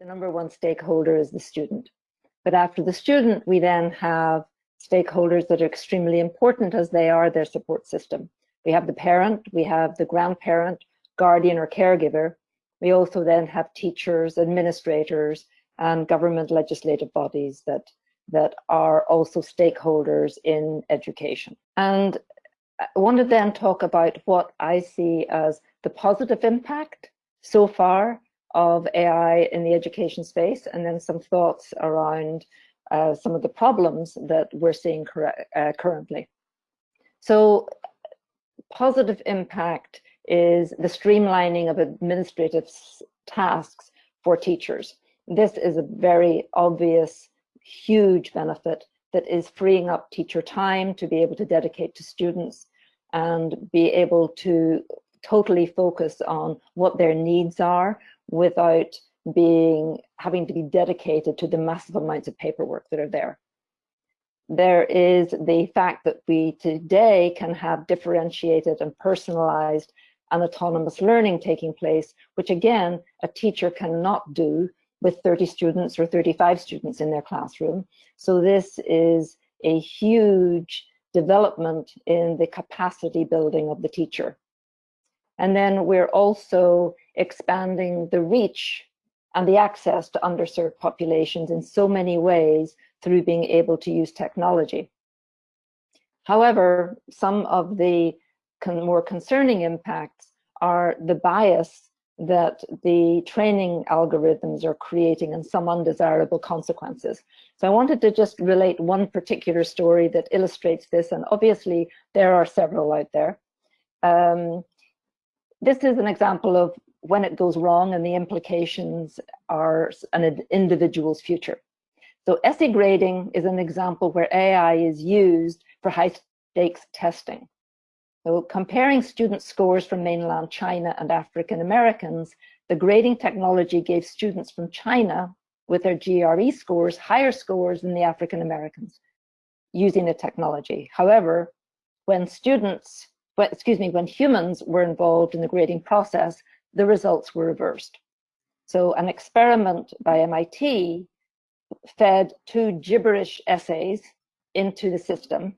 the number one stakeholder is the student. But after the student, we then have stakeholders that are extremely important as they are their support system. We have the parent, we have the grandparent, guardian or caregiver. We also then have teachers, administrators, and government legislative bodies that, that are also stakeholders in education. And I want to then talk about what I see as the positive impact so far of AI in the education space, and then some thoughts around uh, some of the problems that we're seeing uh, currently. So positive impact is the streamlining of administrative tasks for teachers. This is a very obvious, huge benefit that is freeing up teacher time to be able to dedicate to students and be able to totally focus on what their needs are without being having to be dedicated to the massive amounts of paperwork that are there. There is the fact that we today can have differentiated and personalized and autonomous learning taking place, which again, a teacher cannot do with 30 students or 35 students in their classroom. So this is a huge development in the capacity building of the teacher. And then we're also expanding the reach and the access to underserved populations in so many ways through being able to use technology. However, some of the con more concerning impacts are the bias that the training algorithms are creating and some undesirable consequences. So I wanted to just relate one particular story that illustrates this, and obviously there are several out there. Um, this is an example of when it goes wrong and the implications are an individual's future. So essay grading is an example where AI is used for high stakes testing. So comparing student scores from mainland China and African Americans, the grading technology gave students from China with their GRE scores higher scores than the African Americans using the technology. However, when students, well, excuse me, when humans were involved in the grading process, the results were reversed. So an experiment by MIT fed two gibberish essays into the system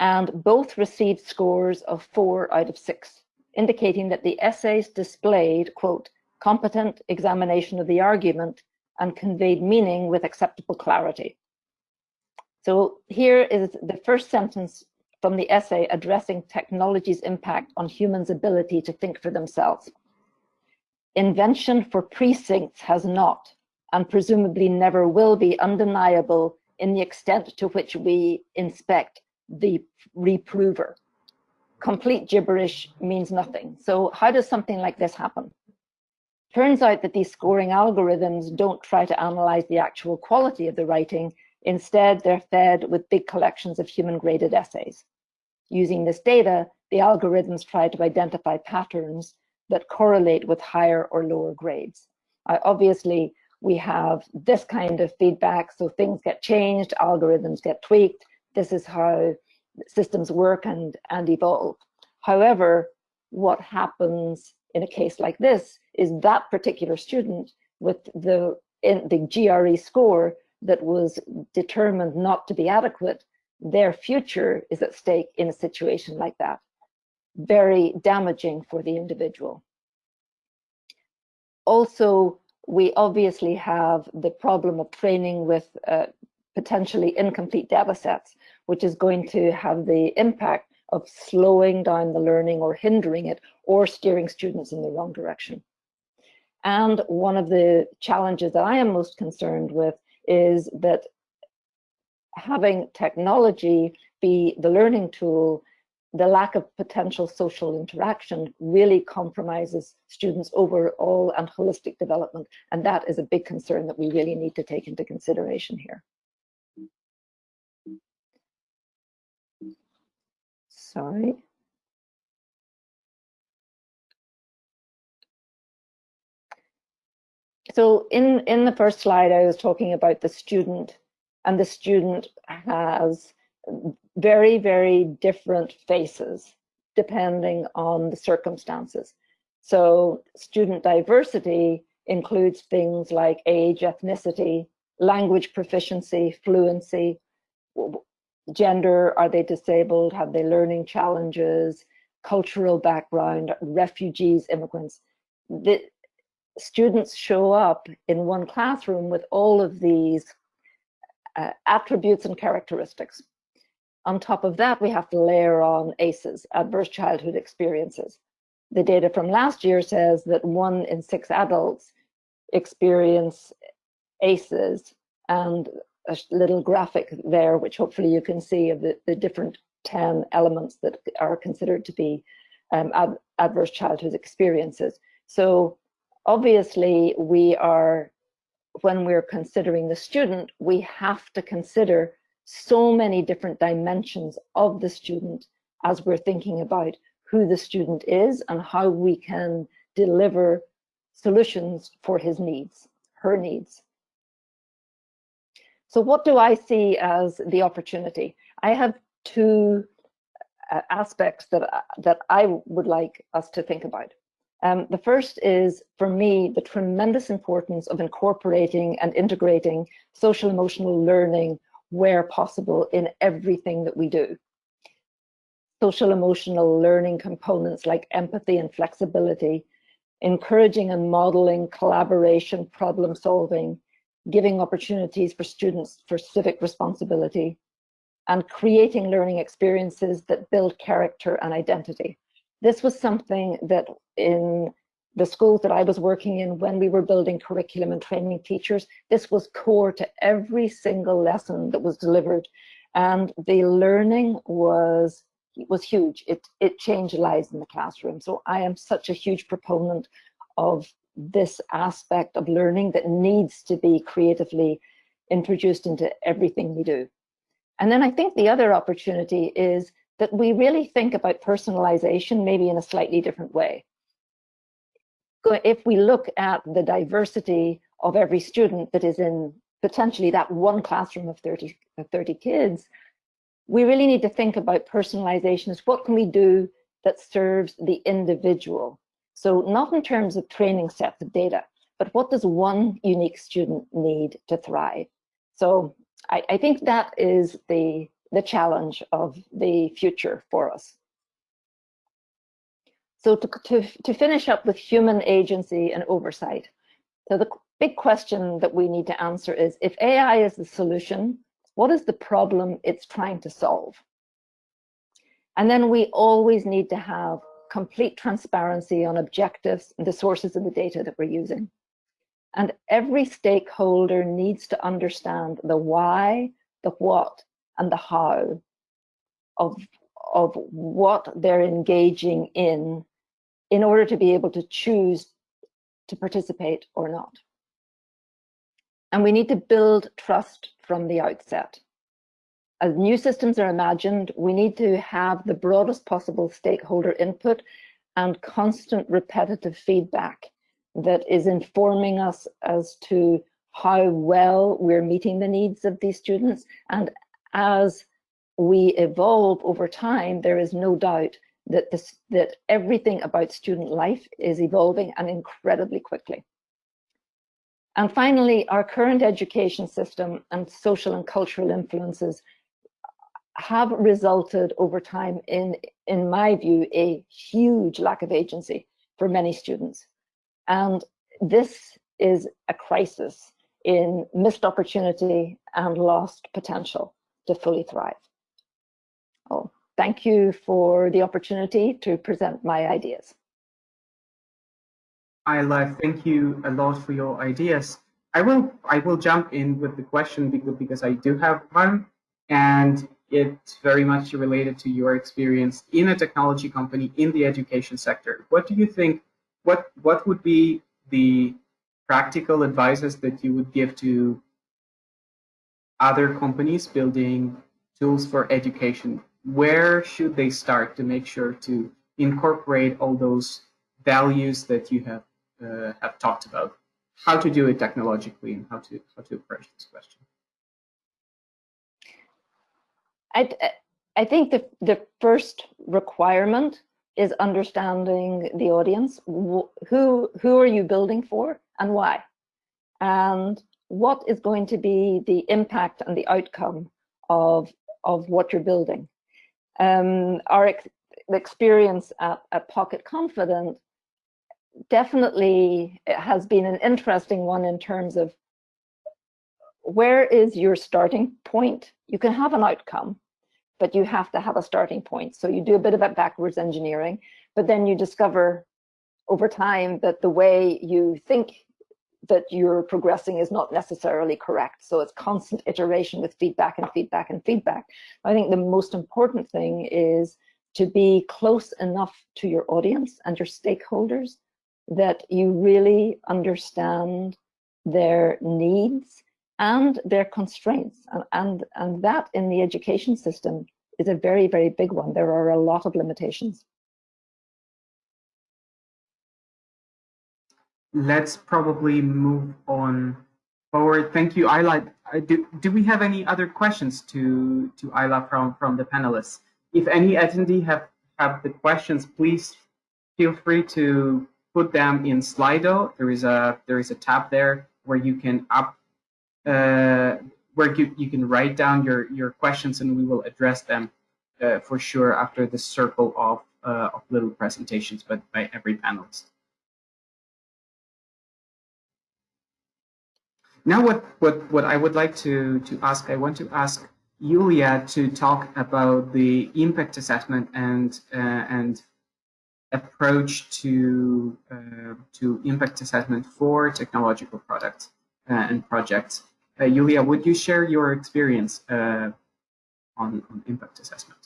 and both received scores of four out of six, indicating that the essays displayed, quote, competent examination of the argument and conveyed meaning with acceptable clarity. So here is the first sentence from the essay addressing technology's impact on humans' ability to think for themselves. Invention for precincts has not, and presumably never will be undeniable in the extent to which we inspect the reprover. Complete gibberish means nothing. So how does something like this happen? Turns out that these scoring algorithms don't try to analyze the actual quality of the writing. Instead, they're fed with big collections of human graded essays. Using this data, the algorithms try to identify patterns that correlate with higher or lower grades. Uh, obviously, we have this kind of feedback, so things get changed, algorithms get tweaked, this is how systems work and, and evolve. However, what happens in a case like this is that particular student with the, in the GRE score that was determined not to be adequate, their future is at stake in a situation like that. Very damaging for the individual. Also, we obviously have the problem of training with uh, potentially incomplete data sets, which is going to have the impact of slowing down the learning or hindering it or steering students in the wrong direction. And one of the challenges that I am most concerned with is that having technology be the learning tool, the lack of potential social interaction really compromises students' overall and holistic development. And that is a big concern that we really need to take into consideration here. sorry. So in, in the first slide, I was talking about the student and the student has very, very different faces depending on the circumstances. So student diversity includes things like age, ethnicity, language proficiency, fluency, gender, are they disabled, have they learning challenges, cultural background, refugees, immigrants. The students show up in one classroom with all of these uh, attributes and characteristics. On top of that, we have to layer on ACEs, adverse childhood experiences. The data from last year says that one in six adults experience ACEs and a little graphic there, which hopefully you can see of the, the different 10 elements that are considered to be um, ad adverse childhood experiences. So obviously we are, when we're considering the student, we have to consider so many different dimensions of the student as we're thinking about who the student is and how we can deliver solutions for his needs, her needs. So what do I see as the opportunity? I have two uh, aspects that, that I would like us to think about. Um, the first is, for me, the tremendous importance of incorporating and integrating social emotional learning where possible in everything that we do. Social emotional learning components like empathy and flexibility, encouraging and modeling collaboration, problem solving, giving opportunities for students for civic responsibility, and creating learning experiences that build character and identity. This was something that in the schools that I was working in when we were building curriculum and training teachers, this was core to every single lesson that was delivered. And the learning was was huge. It, it changed lives in the classroom. So I am such a huge proponent of this aspect of learning that needs to be creatively introduced into everything we do. And then I think the other opportunity is that we really think about personalization maybe in a slightly different way. If we look at the diversity of every student that is in potentially that one classroom of 30, of 30 kids, we really need to think about personalization as what can we do that serves the individual. So not in terms of training sets of data, but what does one unique student need to thrive? So I, I think that is the, the challenge of the future for us. So to, to, to finish up with human agency and oversight. So the big question that we need to answer is, if AI is the solution, what is the problem it's trying to solve? And then we always need to have complete transparency on objectives and the sources of the data that we're using. And every stakeholder needs to understand the why, the what, and the how of, of what they're engaging in in order to be able to choose to participate or not. And we need to build trust from the outset. As new systems are imagined, we need to have the broadest possible stakeholder input and constant repetitive feedback that is informing us as to how well we're meeting the needs of these students. And as we evolve over time, there is no doubt that this that everything about student life is evolving and incredibly quickly. And finally, our current education system and social and cultural influences have resulted over time in, in my view, a huge lack of agency for many students. And this is a crisis in missed opportunity and lost potential to fully thrive. Oh, thank you for the opportunity to present my ideas. Ayla, thank you a lot for your ideas. I will I will jump in with the question because, because I do have one, and it's very much related to your experience in a technology company in the education sector. What do you think what what would be the practical advices that you would give to other companies building tools for education? Where should they start to make sure to incorporate all those values that you have uh, have talked about? How to do it technologically and how to how to approach this question? I I think the the first requirement is understanding the audience. Who, who are you building for and why? And what is going to be the impact and the outcome of, of what you're building? Um, our ex experience at, at Pocket Confidant definitely has been an interesting one in terms of where is your starting point? You can have an outcome, but you have to have a starting point. So you do a bit of that backwards engineering, but then you discover over time that the way you think that you're progressing is not necessarily correct. So it's constant iteration with feedback and feedback and feedback. I think the most important thing is to be close enough to your audience and your stakeholders that you really understand their needs and their constraints. And, and, and that in the education system is a very, very big one. There are a lot of limitations. Let's probably move on forward. Thank you, Ayla. Do, do we have any other questions to, to Ayla from, from the panelists? If any attendee have, have the questions, please feel free to put them in Slido. There is a there is a tab there where you can up uh, where you, you can write down your your questions and we will address them uh, for sure after the circle of uh, of little presentations, but by every panelist. Now, what what what I would like to to ask, I want to ask Julia to talk about the impact assessment and uh, and approach to uh, to impact assessment for technological products uh, and projects. Uh, Julia, would you share your experience uh, on, on, impact assessment?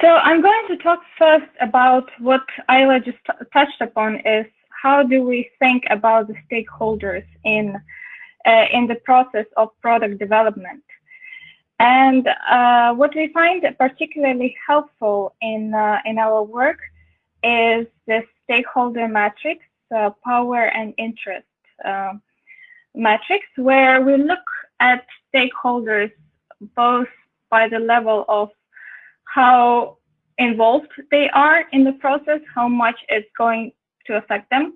So I'm going to talk first about what Ayla just touched upon is how do we think about the stakeholders in uh, in the process of product development. And uh, what we find particularly helpful in in our work is the stakeholder matrix, uh, power and interest uh, matrix, where we look at stakeholders both by the level of how involved they are in the process, how much it's going to affect them,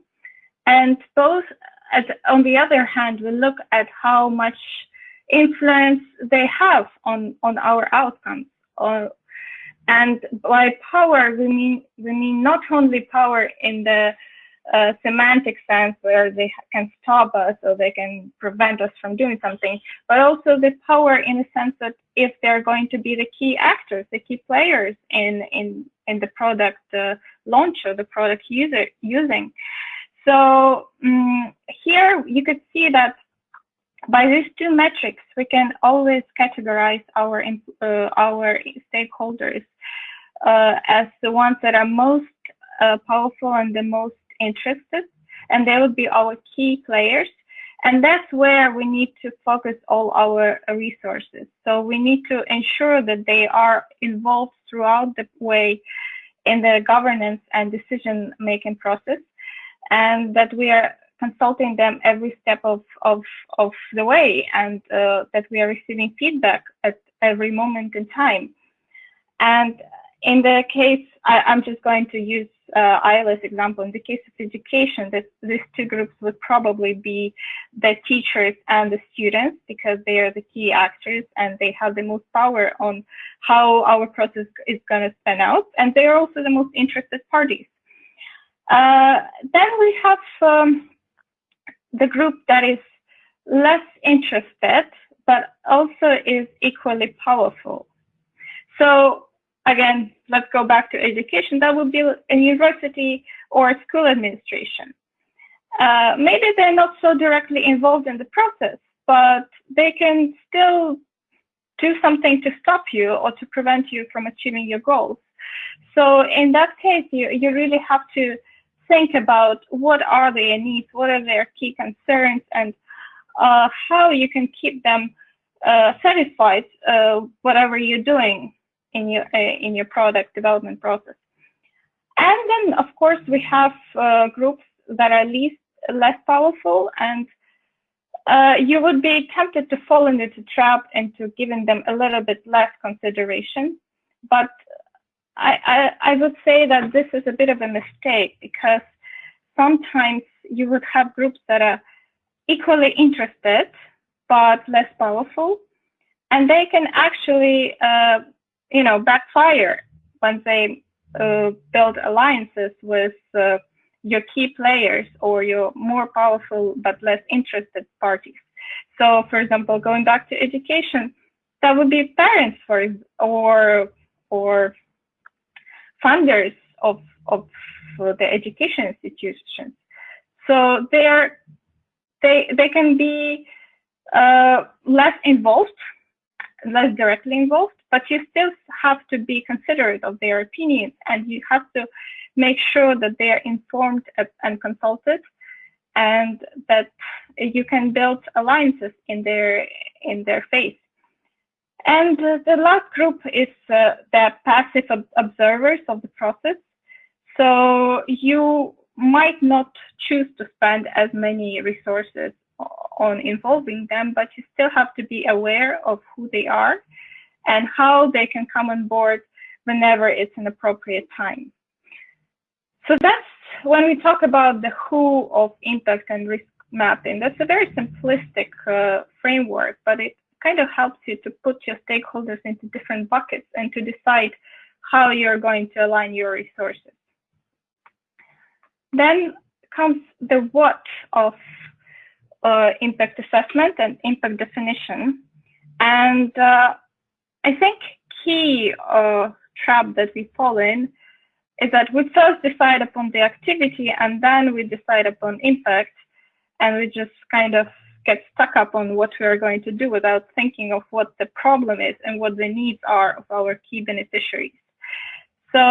and both at, on the other hand, we look at how much influence they have on, on our outcomes, or and by power, we mean we mean not only power in the uh, semantic sense where they can stop us or they can prevent us from doing something, but also the power in the sense that if they're going to be the key actors, the key players in in in the product uh, launch or the product user using. So um, here you could see that by these two metrics, we can always categorize our uh, our stakeholders uh, as the ones that are most uh, powerful and the most interested, and they would be our key players. And that's where we need to focus all our resources. So we need to ensure that they are involved throughout the way in the governance and decision making process, and that we are consulting them every step of, of, of the way and uh, that we are receiving feedback at every moment in time. And in the case, I, am just going to use uh, Ayla's example. In the case of education, this, these two groups would probably be the teachers and the students because they are the key actors and they have the most power on how our process is going to span out. And they are also the most interested parties. Uh, then we have um, the group that is less interested, but also is equally powerful. So again, let's go back to education. That would be a university or a school administration. Uh, maybe they're not so directly involved in the process, but they can still do something to stop you or to prevent you from achieving your goals. So in that case, you, you really have to think about what are their needs, what are their key concerns, and uh, how you can keep them uh, satisfied uh, whatever you're doing in your uh, in your product development process. And then, of course, we have uh, groups that are least less powerful, and uh, you would be tempted to fall into the trap into giving them a little bit less consideration. But I, I, I would say that this is a bit of a mistake because sometimes you would have groups that are equally interested but less powerful, and they can actually, uh, you know, backfire when they uh, build alliances with uh, your key players or your more powerful but less interested parties. So, for example, going back to education, that would be parents, for or or funders of of the education institutions. So they are they they can be uh, less involved, less directly involved, but you still have to be considerate of their opinions, and you have to make sure that they are informed and consulted, and that you can build alliances in their in their face. And uh, the last group is uh, the passive ob observers of the process. So you might not choose to spend as many resources on involving them, but you still have to be aware of who they are and how they can come on board whenever it's an appropriate time. So that's when we talk about the who of impact and risk mapping. That's a very simplistic uh, framework, but it kind of helps you to put your stakeholders into different buckets and to decide how you're going to align your resources. Then comes the what of uh, impact assessment and impact definition. And uh, I think key uh, trap that we fall in is that we first decide upon the activity and then we decide upon impact and we just kind of get stuck up on what we are going to do without thinking of what the problem is and what the needs are of our key beneficiaries. So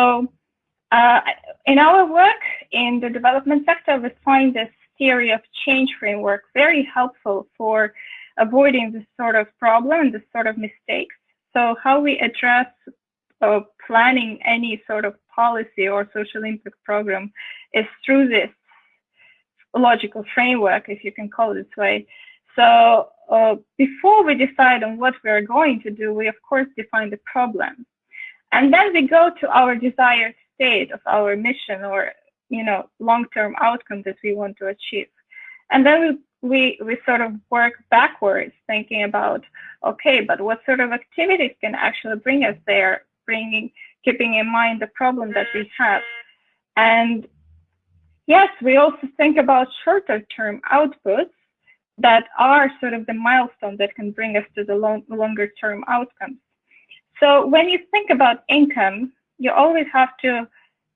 uh, in our work in the development sector, we find this theory of change framework very helpful for avoiding this sort of problem and this sort of mistakes. So how we address uh, planning any sort of policy or social impact program is through this logical framework, if you can call it this way. So uh, before we decide on what we are going to do, we of course define the problem. And then we go to our desired state of our mission or you know long-term outcome that we want to achieve. And then we, we, we sort of work backwards thinking about, okay, but what sort of activities can actually bring us there, bringing, keeping in mind the problem that we have. And yes, we also think about shorter term outputs that are sort of the milestone that can bring us to the long, longer term outcomes. So when you think about income, you always have to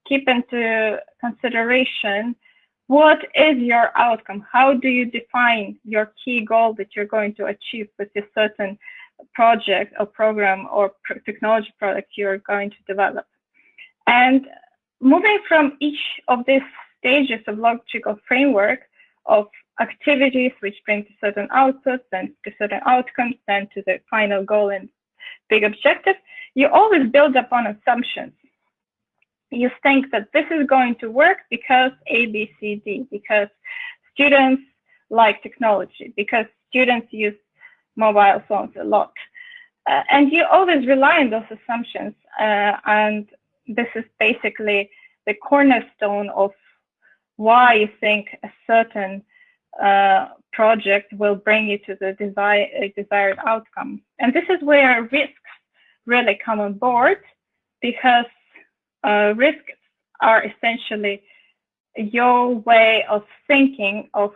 keep into consideration what is your outcome? How do you define your key goal that you're going to achieve with a certain project or program or technology product you're going to develop? And moving from each of these stages of logical framework of activities which bring to certain outputs and to certain outcomes, then to the final goal and big objective, you always build upon assumptions. You think that this is going to work because A, B, C, D, because students like technology, because students use mobile phones a lot. Uh, and you always rely on those assumptions. Uh, and this is basically the cornerstone of why you think a certain uh, project will bring you to the desired, desired outcome. And this is where risks really come on board because uh, risks are essentially your way of thinking of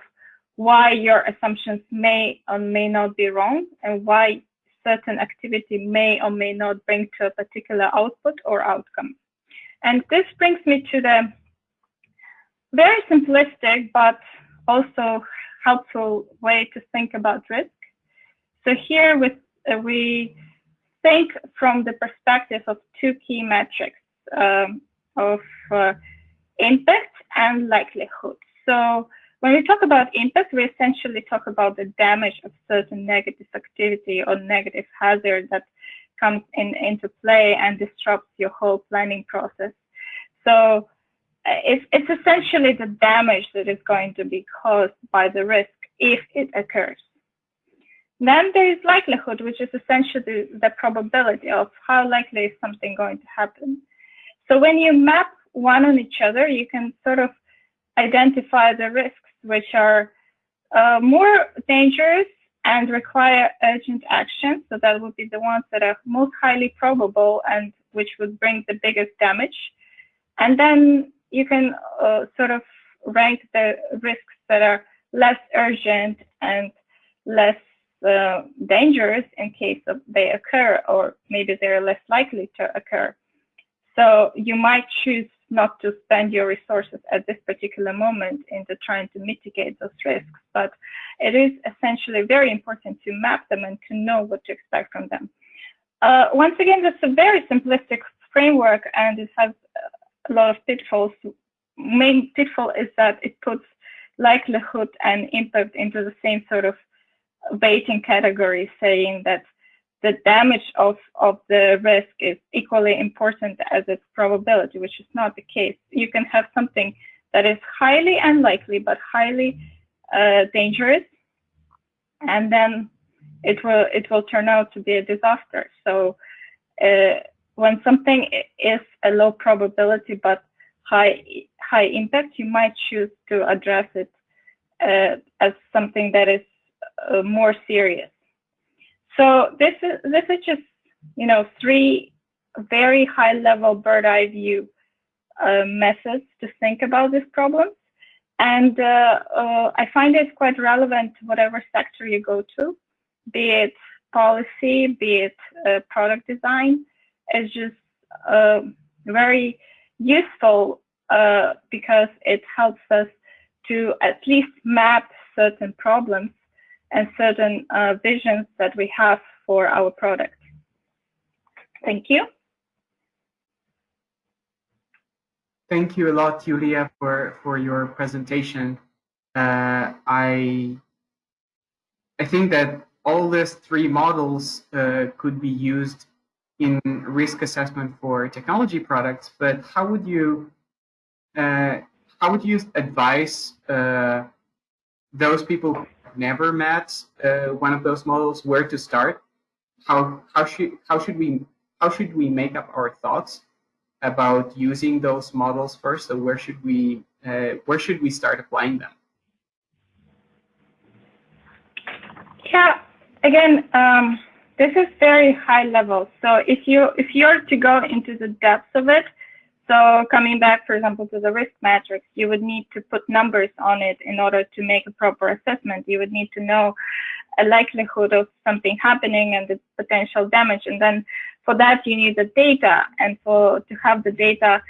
why your assumptions may or may not be wrong and why certain activity may or may not bring to a particular output or outcome. And this brings me to the very simplistic but also helpful way to think about risk. So here with, uh, we think from the perspective of two key metrics um, of uh, impact and likelihood. So when we talk about impact, we essentially talk about the damage of certain negative activity or negative hazard that comes in, into play and disrupts your whole planning process. So it's, it's essentially the damage that is going to be caused by the risk if it occurs. Then there is likelihood, which is essentially the probability of how likely is something going to happen. So when you map one on each other, you can sort of identify the risks which are uh, more dangerous and require urgent action. So that would be the ones that are most highly probable and which would bring the biggest damage. And then you can uh, sort of rank the risks that are less urgent and less uh, dangerous in case of they occur, or maybe they're less likely to occur. So you might choose not to spend your resources at this particular moment into trying to mitigate those risks, but it is essentially very important to map them and to know what to expect from them. Uh, once again, that's a very simplistic framework and it has a lot of pitfalls. Main pitfall is that it puts likelihood and impact into the same sort of weighting category, saying that the damage of, of the risk is equally important as its probability, which is not the case. You can have something that is highly unlikely but highly uh, dangerous, and then it will it will turn out to be a disaster. So uh, when something is a low probability but high high impact, you might choose to address it uh, as something that is uh, more serious. So this is this is just you know three very high level bird eye view uh, methods to think about this problem, and uh, uh, I find it quite relevant to whatever sector you go to, be it policy, be it uh, product design. It's just uh, very useful uh, because it helps us to at least map certain problems and certain uh, visions that we have for our product. Thank you. Thank you a lot, Julia, for, for your presentation. Uh, I, I think that all these three models uh, could be used in risk assessment for technology products, but how would you uh, how would you advise uh, those people never met uh, one of those models where to start? How how should how should we how should we make up our thoughts about using those models first? So where should we uh, where should we start applying them? Yeah again um, this is very high level so if you if you're to go into the depths of it so coming back, for example, to the risk matrix, you would need to put numbers on it in order to make a proper assessment. You would need to know a likelihood of something happening and the potential damage. And then for that, you need the data. And for to have the data,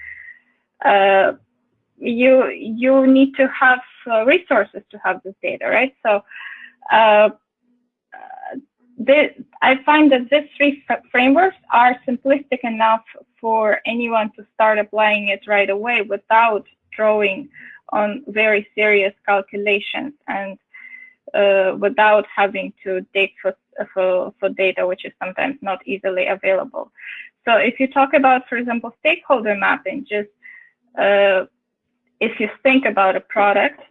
uh, you you need to have uh, resources to have this data, right? So uh, I find that these three frameworks are simplistic enough for anyone to start applying it right away without drawing on very serious calculations and uh, without having to dig for, for, for data which is sometimes not easily available. So if you talk about, for example, stakeholder mapping, just uh, if you think about a product,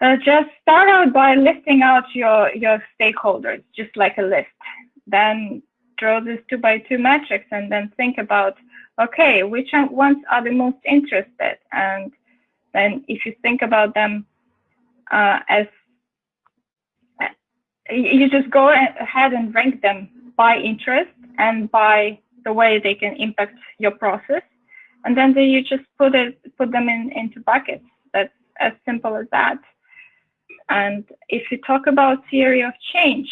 uh, just start out by listing out your, your stakeholders, just like a list. Then draw this two by two matrix and then think about, okay, which ones are the most interested? And then if you think about them uh, as, you just go ahead and rank them by interest and by the way they can impact your process. And then you just put it, put them in into buckets. That's as simple as that. And if you talk about theory of change,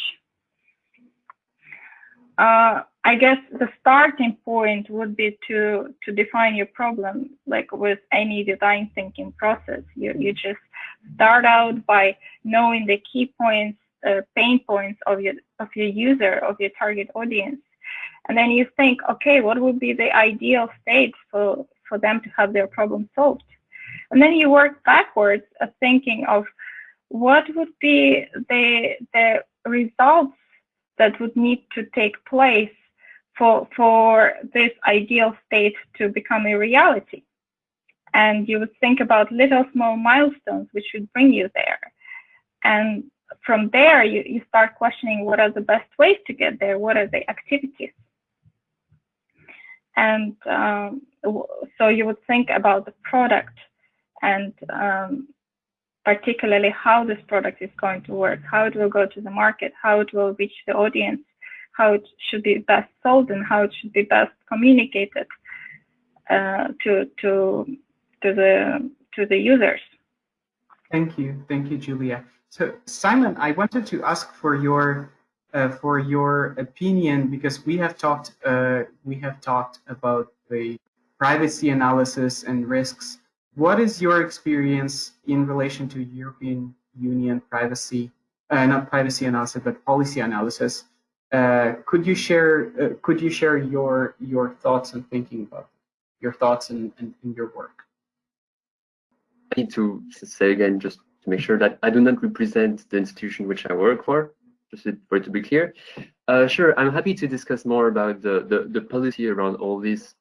uh, I guess the starting point would be to to define your problem, like with any design thinking process. You you just start out by knowing the key points, uh, pain points of your of your user, of your target audience, and then you think, okay, what would be the ideal state for for them to have their problem solved, and then you work backwards, of thinking of what would be the the results that would need to take place for for this ideal state to become a reality? And you would think about little small milestones which would bring you there. And from there you, you start questioning what are the best ways to get there? What are the activities? And um, so you would think about the product and um, particularly how this product is going to work, how it will go to the market, how it will reach the audience, how it should be best sold, and how it should be best communicated uh, to to to the to the users. Thank you, thank you, Julia. So Simon, I wanted to ask for your uh, for your opinion because we have talked uh, we have talked about the privacy analysis and risks. What is your experience in relation to European Union privacy, uh, not privacy analysis, but policy analysis? Uh, could you share uh, could you share your your thoughts and thinking about your thoughts and, and, and your work? I need to say again, just to make sure that I do not represent the institution which I work for, just for it to be clear. Uh, sure, I'm happy to discuss more about the, the, the policy around all this,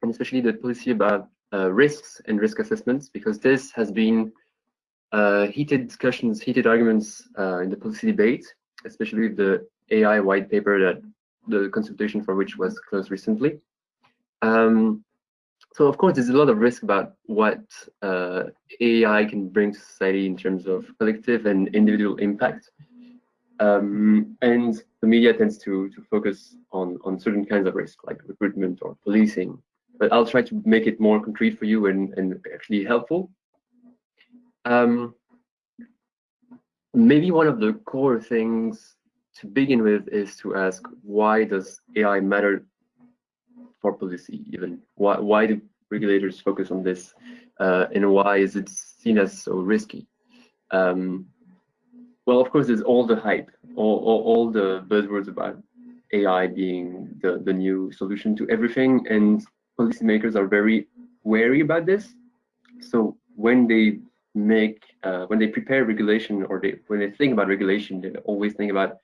and especially the policy about risks and risk assessments, because this has been uh, heated discussions, heated arguments uh, in the policy debate, especially the AI white paper that the consultation for which was closed recently. Um, so of course, there's a lot of risk about what uh, AI can bring to society in terms of collective and individual impact. Um, and the media tends to, to focus on, on certain kinds of risk, like recruitment or policing. But I'll try to make it more concrete for you and, and actually helpful. Um, maybe one of the core things to begin with is to ask, why does AI matter for policy even? Why, why do regulators focus on this uh, and why is it seen as so risky? Um, well, of course, there's all the hype, all, all, all, the buzzwords about AI being the, the new solution to everything, and policymakers are very wary about this. So when they make, uh, when they prepare regulation or they, when they think about regulation, they always think about,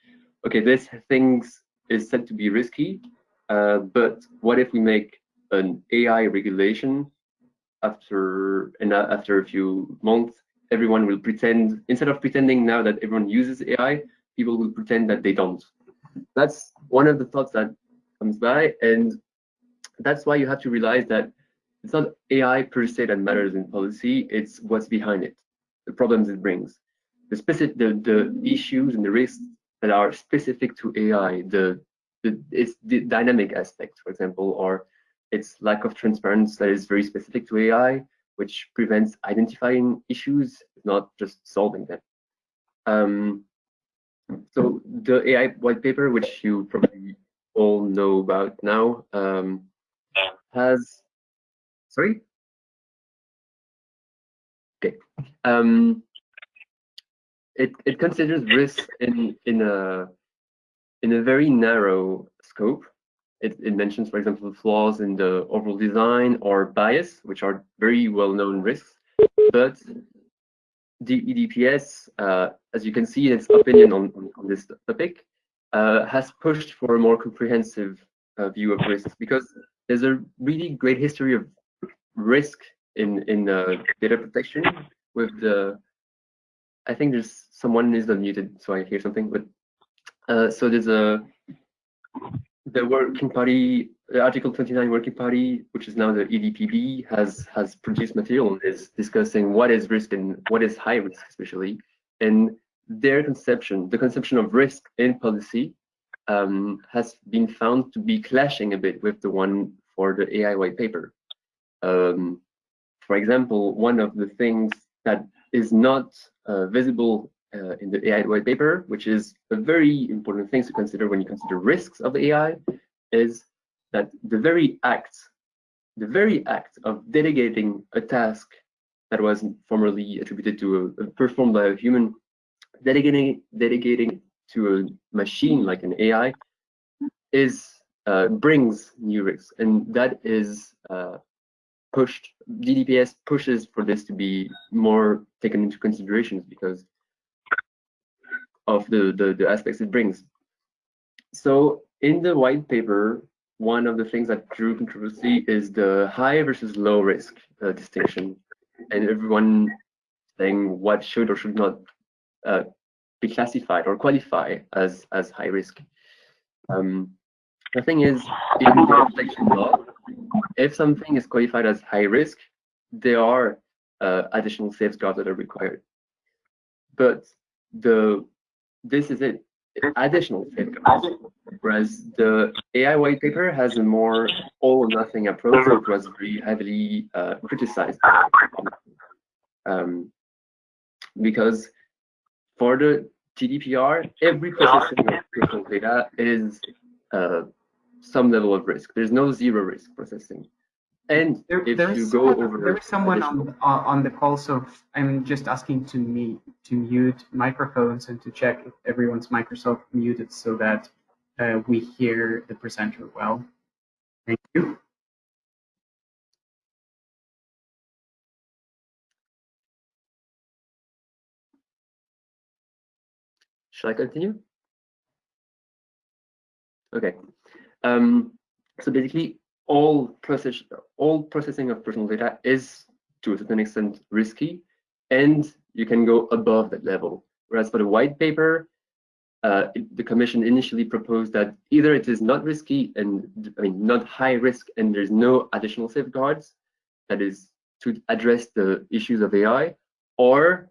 okay, this things is said to be risky, uh, but what if we make an AI regulation after and after a few months, everyone will pretend instead of pretending now that everyone uses AI, people will pretend that they don't. That's one of the thoughts that comes by, and that's why you have to realize that it's not AI per se that matters in policy, it's what's behind it, the problems it brings, the specific the, the issues and the risks that are specific to AI, the the, it's the dynamic aspect, for example, or its lack of transparency that is very specific to AI, which prevents identifying issues, not just solving them. Um, so the AI white paper, which you probably all know about now, um, has, sorry? Okay. Um, it, it considers risk in, in a in a very narrow scope. It, it, mentions, for example, flaws in the overall design or bias, which are very well-known risks. But the EDPS, uh, as you can see in its opinion on, on, on this topic, uh, has pushed for a more comprehensive uh, view of risks because there's a really great history of risk in in uh, data protection with the. I think there's someone is unmuted, so I hear something, but uh, so there's a the working party, the Article 29 working party, which is now the EDPB, has has produced material on this, discussing what is risk and what is high risk, especially. And their conception, the conception of risk in policy, um, has been found to be clashing a bit with the one for the AI white paper. Um, for example, one of the things that is not uh, visible uh, in the AI white paper, which is a very important thing to consider when you consider risks of AI, is that the very act, the very act of delegating a task that was formerly attributed to a, performed by a human, delegating delegating to a machine like an AI, is uh, brings new risks, and that is uh, pushed. EDPS pushes for this to be more taken into considerations because of the, the, the aspects it brings. So in the white paper, one of the things that drew controversy is the high versus low risk uh, distinction, and everyone saying what should or should not uh, be classified or qualify as as high risk. Um, the thing is, in the protection law, if something is qualified as high risk, there are uh, additional safeguards that are required. but the this is it additional safeguards. Whereas the AI white paper has a more all or nothing approach, which was very heavily uh, criticized. Um, because for the GDPR, every processing of personal data is uh, some level of risk. There's no zero risk processing. And There, if there is you go someone, over there is someone on additional- uh, on the call, so I'm just asking to me to mute microphones and to check if everyone's Microsoft muted so that uh, we hear the presenter well. Thank you. Shall I continue? Okay. Um, so basically, all process all processing of personal data is to a certain extent risky, and you can go above that level. Whereas for the white paper, uh, the commission initially proposed that either it is not risky and I mean not high risk, and there's no additional safeguards, that is to address the issues of AI, or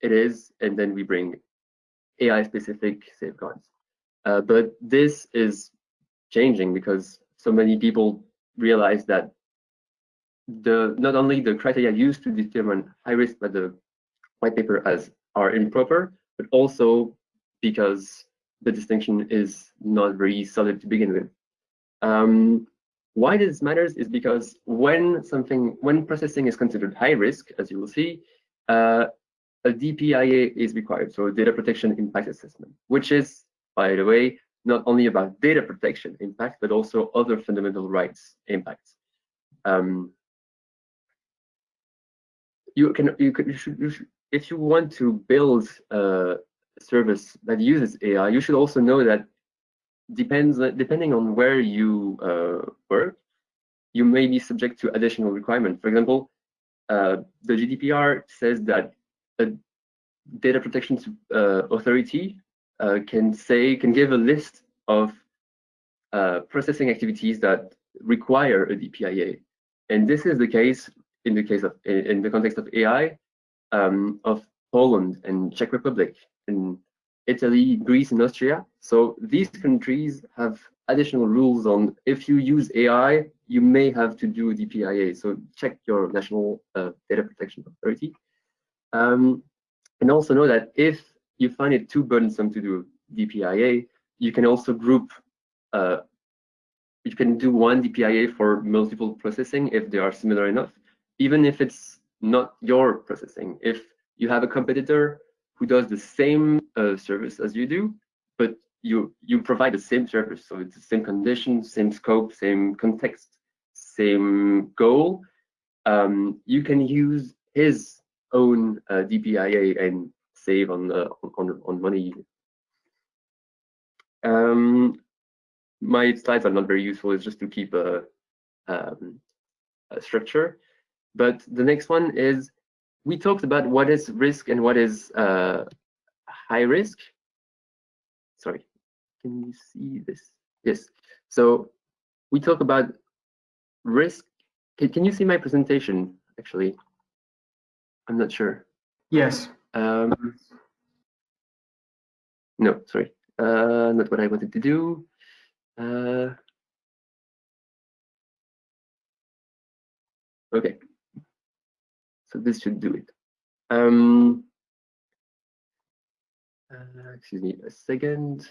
it is, and then we bring AI specific safeguards. Uh, but this is changing because so many people realize that the not only the criteria used to determine high risk by the white paper as are improper, but also because the distinction is not very solid to begin with. Um, why this matters is because when something when processing is considered high risk, as you will see, uh, a DPIA is required, so data protection impact assessment, which is, by the way, not only about data protection impact, but also other fundamental rights impacts. Um, you can, you could, you should, you should, if you want to build a service that uses AI, you should also know that depends, depending on where you uh, work, you may be subject to additional requirements. For example, uh, the GDPR says that a data protection uh, authority uh, can say can give a list of uh, processing activities that require a DPIA, and this is the case in the case of in, in the context of AI um, of Poland and Czech Republic and Italy, Greece, and Austria. So these countries have additional rules on if you use AI, you may have to do a DPIA. So check your national uh, data protection authority. Um, and also know that if you find it too burdensome to do DPIA, you can also group, uh, you can do one DPIA for multiple processing if they are similar enough, even if it's not your processing. If you have a competitor who does the same uh, service as you do, but you you provide the same service, so it's the same condition, same scope, same context, same goal, um, you can use his own uh, DPIA and save on uh, on on money. Um, my slides are not very useful. It's just to keep a, um, a structure. But the next one is we talked about what is risk and what is uh, high risk. Sorry, can you see this? Yes. So we talk about risk. Can, can you see my presentation? Actually, I'm not sure. Yes. Um, no, sorry, uh, not what I wanted to do. Uh, okay, so this should do it. Um, uh, excuse me a second.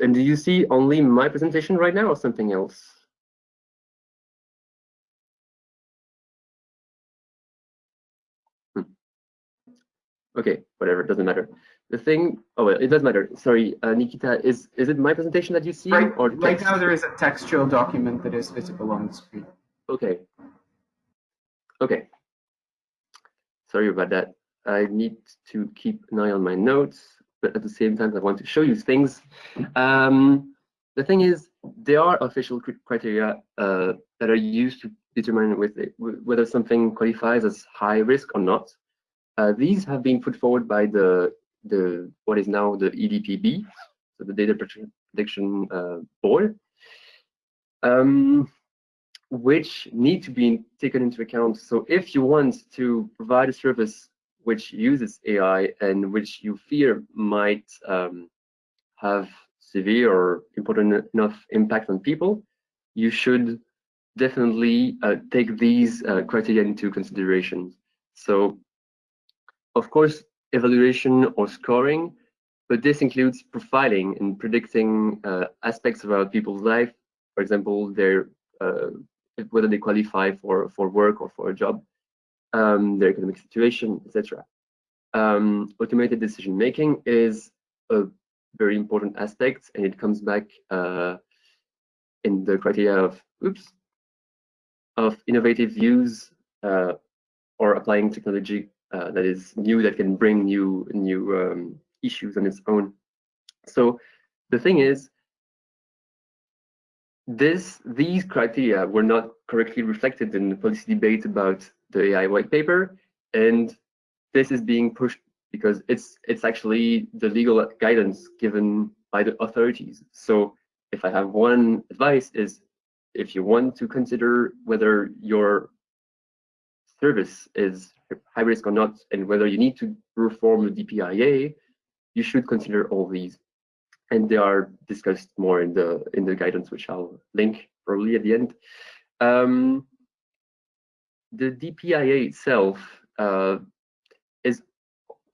And do you see only my presentation right now or something else? Okay, whatever, it doesn't matter. The thing, oh, well, it does matter. Sorry, uh, Nikita, is is it my presentation that you see Right, or the right now there is a textual document that is visible on the screen. Okay. Okay. Sorry about that. I need to keep an eye on my notes, but at the same time, I want to show you things. Um, the thing is, there are official cri- criteria uh, that are used to determine with it, wh- whether something qualifies as high risk or not. Uh, these have been put forward by the the what is now the EDPB, so the Data Protection Protection, uh, Board. Um, which need to be taken into account. So if you want to provide a service which uses AI and which you fear might um, have severe or important enough impact on people, you should definitely uh, take these uh, criteria into consideration. So, of course, evaluation or scoring, but this includes profiling and predicting uh, aspects about people's life, for example, their uh, whether they qualify for for work or for a job, um, their economic situation, etc. Um, automated decision making is a very important aspect, and it comes back uh, in the criteria of oops of innovative use uh, or applying technology uh, that is new that can bring new new um, issues on its own. So the thing is, this these criteria were not correctly reflected in the policy debate about the AI white paper, and this is being pushed because it's it's actually the legal guidance given by the authorities. So if I have one advice is if you want to consider whether your service is high risk or not, and whether you need to reform the DPIA, you should consider all these. And they are discussed more in the in the guidance, which I'll link probably at the end. Um, the DPIA itself uh, is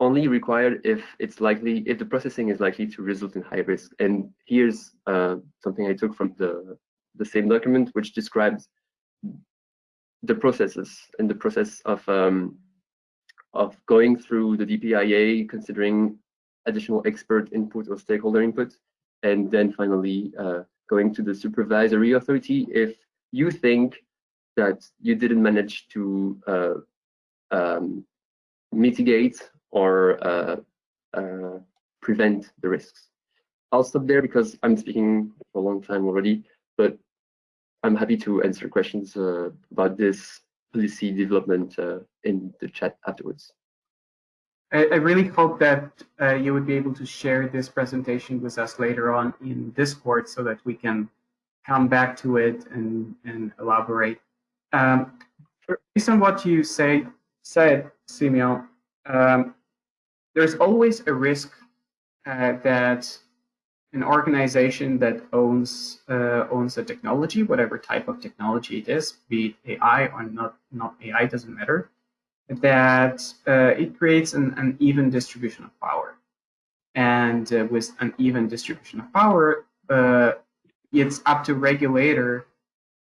only required if it's likely if the processing is likely to result in high risk. And here's uh, something I took from the the same document, which describes the processes and the process of um, of going through the DPIA, considering additional expert input or stakeholder input, and then finally uh, going to the supervisory authority if you think that you didn't manage to uh, um, mitigate or uh, uh prevent the risks. I'll stop there because I'm speaking for a long time already, but I'm happy to answer questions uh, about this policy development uh, in the chat afterwards. I, I really hope that uh, you would be able to share this presentation with us later on in Discord so that we can come back to it and, and elaborate. Um, based on what you say, said, Simeon, um, there's always a risk uh, that an organization that owns uh, owns a technology, whatever type of technology it is, be it AI or not not AI, doesn't matter, that uh, it creates an an even distribution of power. And uh, with an even distribution of power, uh, it's up to regulator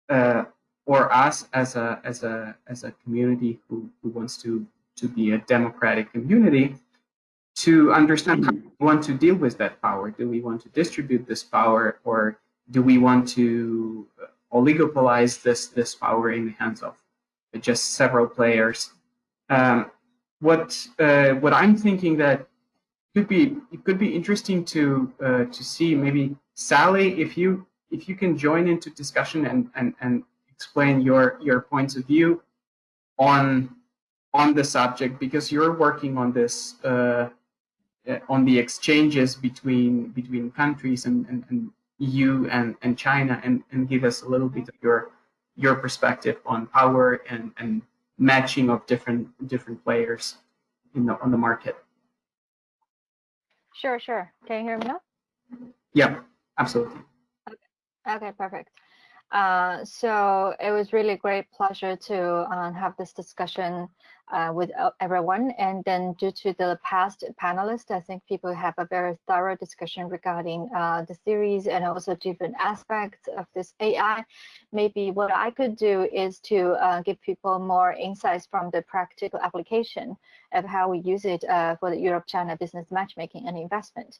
uh, or us as a as a as a community who, who wants to to be a democratic community to understand how we want to deal with that power. Do we want to distribute this power or do we want to oligopolize this, this power in the hands of just several players? Um, what uh, what I'm thinking that could be it could be interesting to uh, to see maybe Sally if you if you can join into discussion and and and explain your your points of view on on the subject because you're working on this uh, uh, on the exchanges between between countries and, and, and EU and, and China and, and give us a little bit of your your perspective on power and, and matching of different different players in the on the market. Sure, sure. Can you hear me now? Yeah, absolutely. Okay, okay perfect. Uh, so it was really great pleasure to uh, have this discussion uh, with uh, everyone. And then due to the past panelists, I think people have a very thorough discussion regarding uh, the series and also different aspects of this AI. Maybe what I could do is to uh, give people more insights from the practical application of how we use it uh, for the Europe-China business matchmaking and investment.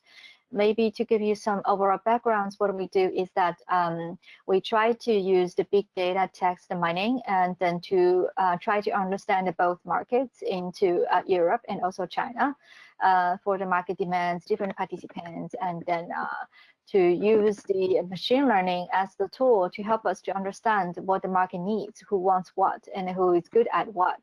Maybe to give you some overall backgrounds, what we do is that um, we try to use the big data text mining and then to uh, try to understand both markets into uh, Europe and also China uh, for the market demands, different participants, and then uh, to use the machine learning as the tool to help us to understand what the market needs, who wants what, and who is good at what,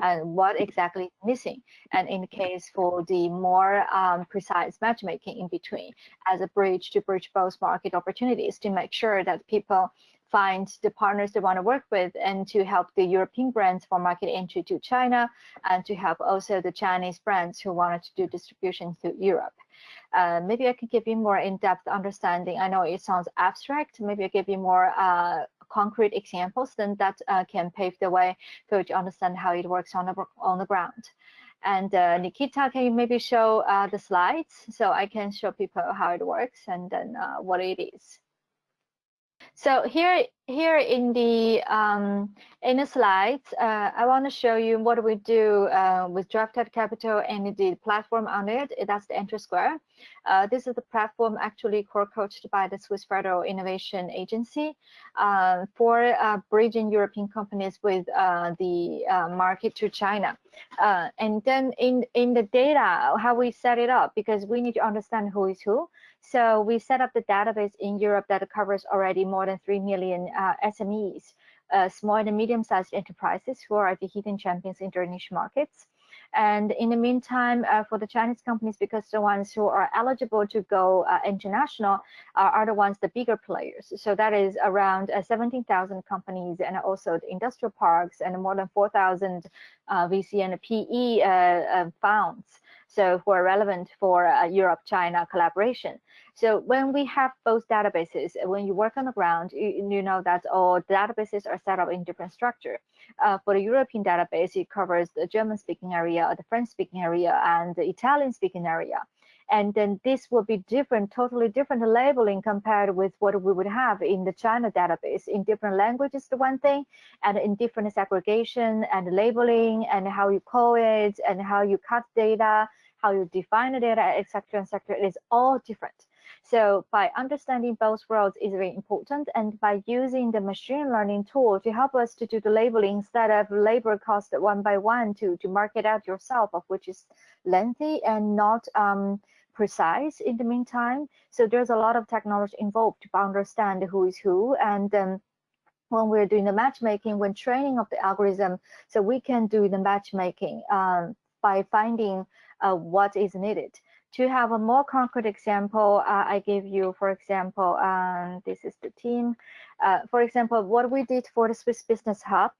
and what exactly is missing. And in the case for the more um, precise matchmaking in between, as a bridge to bridge both market opportunities to make sure that people find the partners they want to work with and to help the European brands for market entry to China and to help also the Chinese brands who wanted to do distribution to Europe. Uh, maybe I can give you more in-depth understanding. I know it sounds abstract. Maybe I'll give you more uh, concrete examples, then that uh, can pave the way for you to understand how it works on the, on the ground. And uh, Nikita, can you maybe show uh, the slides so I can show people how it works and then uh, what it is. So here, here in the um, in the slides, uh, I want to show you what we do uh, with Drafted Capital and the platform on it. That's the EnterSquare. Uh, this is the platform actually co-coached by the Swiss Federal Innovation Agency uh, for uh, bridging European companies with uh, the market to China. and then in in the data, how we set it up, because we need to understand who is who. So we set up the database in Europe that covers already more than 3 million uh, SMEs, uh, small and medium-sized enterprises who are the hidden champions in their niche markets. And in the meantime, uh, for the Chinese companies, because the ones who are eligible to go uh, international are the ones, the bigger players. So that is around uh, 17,000 companies and also the industrial parks and more than 4,000 uh, VC and PE funds so who are relevant for Europe-China collaboration. So when we have both databases, when you work on the ground, you, you know that all databases are set up in different structure. Uh, for the European database, it covers the German-speaking area, the French-speaking area, and the Italian-speaking area. And then this will be different, totally different labeling compared with what we would have in the China database. In different languages, the one thing, and in different segregation and labeling and how you call it and how you cut data how you define the data, etc., etc. Is all different. So by understanding both worlds is very important. And by using the machine learning tool to help us to do the labeling instead of labor cost one by one to, to mark it out yourself, of which is lengthy and not um, precise in the meantime. So there's a lot of technology involved to understand who is who. And um, when we're doing the matchmaking, when training of the algorithm, so we can do the matchmaking um, by finding uh, what is needed. To have a more concrete example, uh, I give you, for example, um, this is the team. Uh, for example, what we did for the Swiss Business Hub,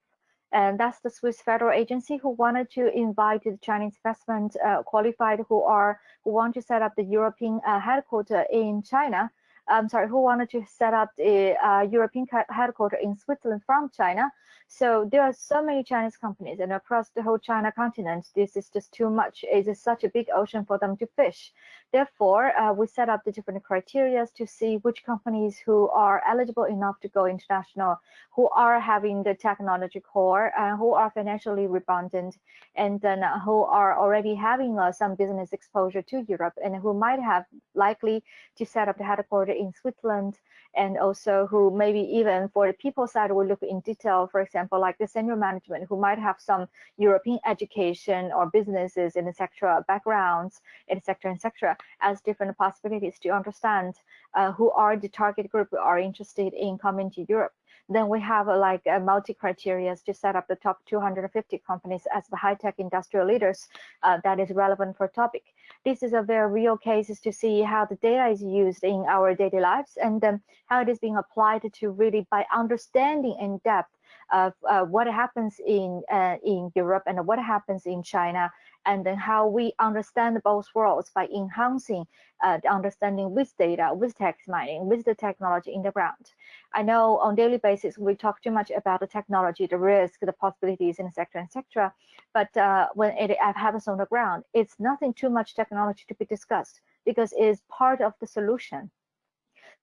and that's the Swiss federal agency who wanted to invite the Chinese investment uh, qualified who are who want to set up the European uh, headquarters in China. I'm sorry, who wanted to set up the uh, European headquarters in Switzerland from China. So there are so many Chinese companies and across the whole China continent, this is just too much. It is such a big ocean for them to fish. Therefore, uh, we set up the different criteria to see which companies who are eligible enough to go international, who are having the technology core, uh, who are financially redundant, and then uh, who are already having uh, some business exposure to Europe and who might have likely to set up the headquarters in Switzerland and also who maybe even for the people side we look in detail for example like the senior management who might have some european education or businesses in etc backgrounds etc etc as different possibilities to understand uh, who are the target group who are interested in coming to europe then we have uh, like a multi criteria to set up the top 250 companies as the high-tech industrial leaders uh, that is relevant for topic. This is a very real cases to see how the data is used in our daily lives and um, how it is being applied to really by understanding in depth of uh, what happens in uh, in Europe and what happens in China and then how we understand both worlds by enhancing uh, the understanding with data, with text mining, with the technology in the ground. I know on daily basis we talk too much about the technology, the risk, the possibilities, and etc. etc. But when it happens on the ground, it's nothing too much technology to be discussed because it is part of the solution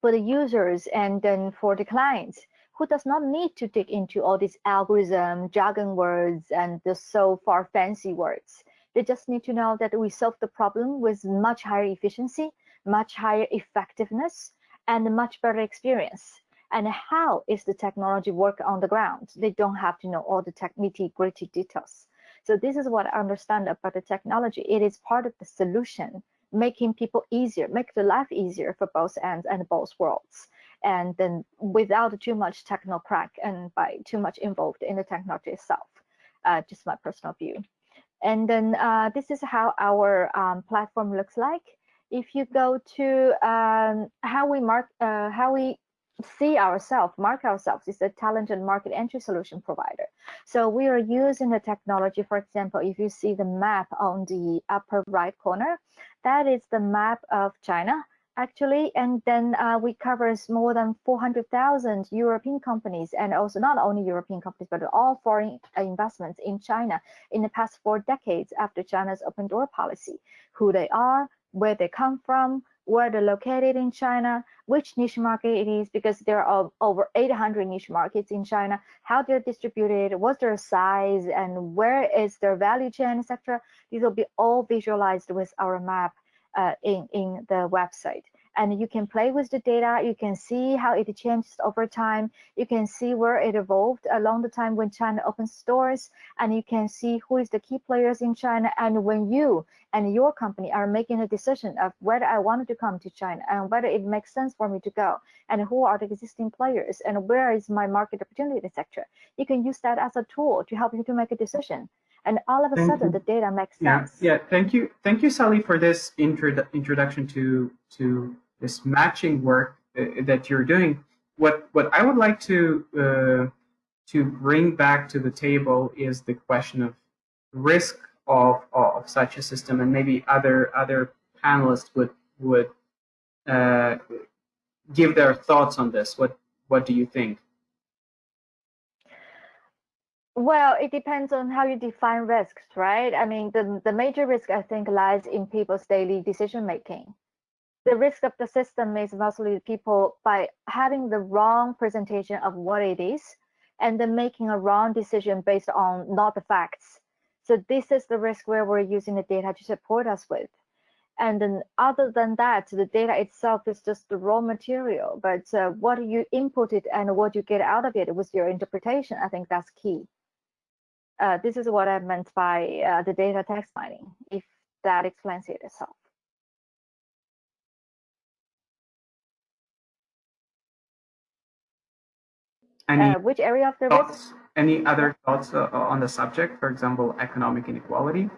for the users and then for the clients who does not need to dig into all these algorithm, jargon words, and the so far fancy words. They just need to know that we solve the problem with much higher efficiency, much higher effectiveness, and much better experience. And how is the technology work on the ground? They don't have to know all the nitty gritty details. So this is what I understand about the technology. It is part of the solution, making people easier, make the life easier for both ends and both worlds. And then without too much techno crack and by too much involved in the technology itself. Uh, just my personal view. And then uh, this is how our um, platform looks like. If you go to um, how we mark, uh, how we see ourselves, mark ourselves is a talented market entry solution provider. So we are using the technology, for example, if you see the map on the upper right corner, that is the map of China actually, and then uh, we covers more than 400,000 European companies and also not only European companies, but all foreign investments in China in the past four decades after China's open door policy, who they are, where they come from, where they're located in China, which niche market it is, because there are over 800 niche markets in China, how they're distributed, what's their size, and where is their value chain, etc. These will be all visualized with our map uh, in, in the website and you can play with the data. You can see how it changes over time. You can see where it evolved along the time when China opened stores, and you can see who is the key players in China. And when you and your company are making a decision of whether I wanted to come to China and whether it makes sense for me to go, and who are the existing players, and where is my market opportunity, etc. You can use that as a tool to help you to make a decision and all of a Thank sudden you. the data makes Yeah, sense. yeah. Thank you, thank you, Sally, for this introdu- introduction to to this matching work uh, that you're doing. What what I would like to uh, to bring back to the table is the question of risk of of such a system, and maybe other other panelists would would uh, give their thoughts on this. What what do you think? Well, it depends on how you define risks, right? I mean, the, the major risk I think lies in people's daily decision making. The risk of the system is mostly people by having the wrong presentation of what it is and then making a wrong decision based on not the facts. So this is the risk where we're using the data to support us with. And then other than that, the data itself is just the raw material, but uh, what you input it and what you get out of it with your interpretation, I think that's key. Uh, this is what I meant by uh, the data text mining, if that explains it itself. Any Uh, which area of the risk? thoughts? Any other thoughts uh, on the subject? For example, economic inequality.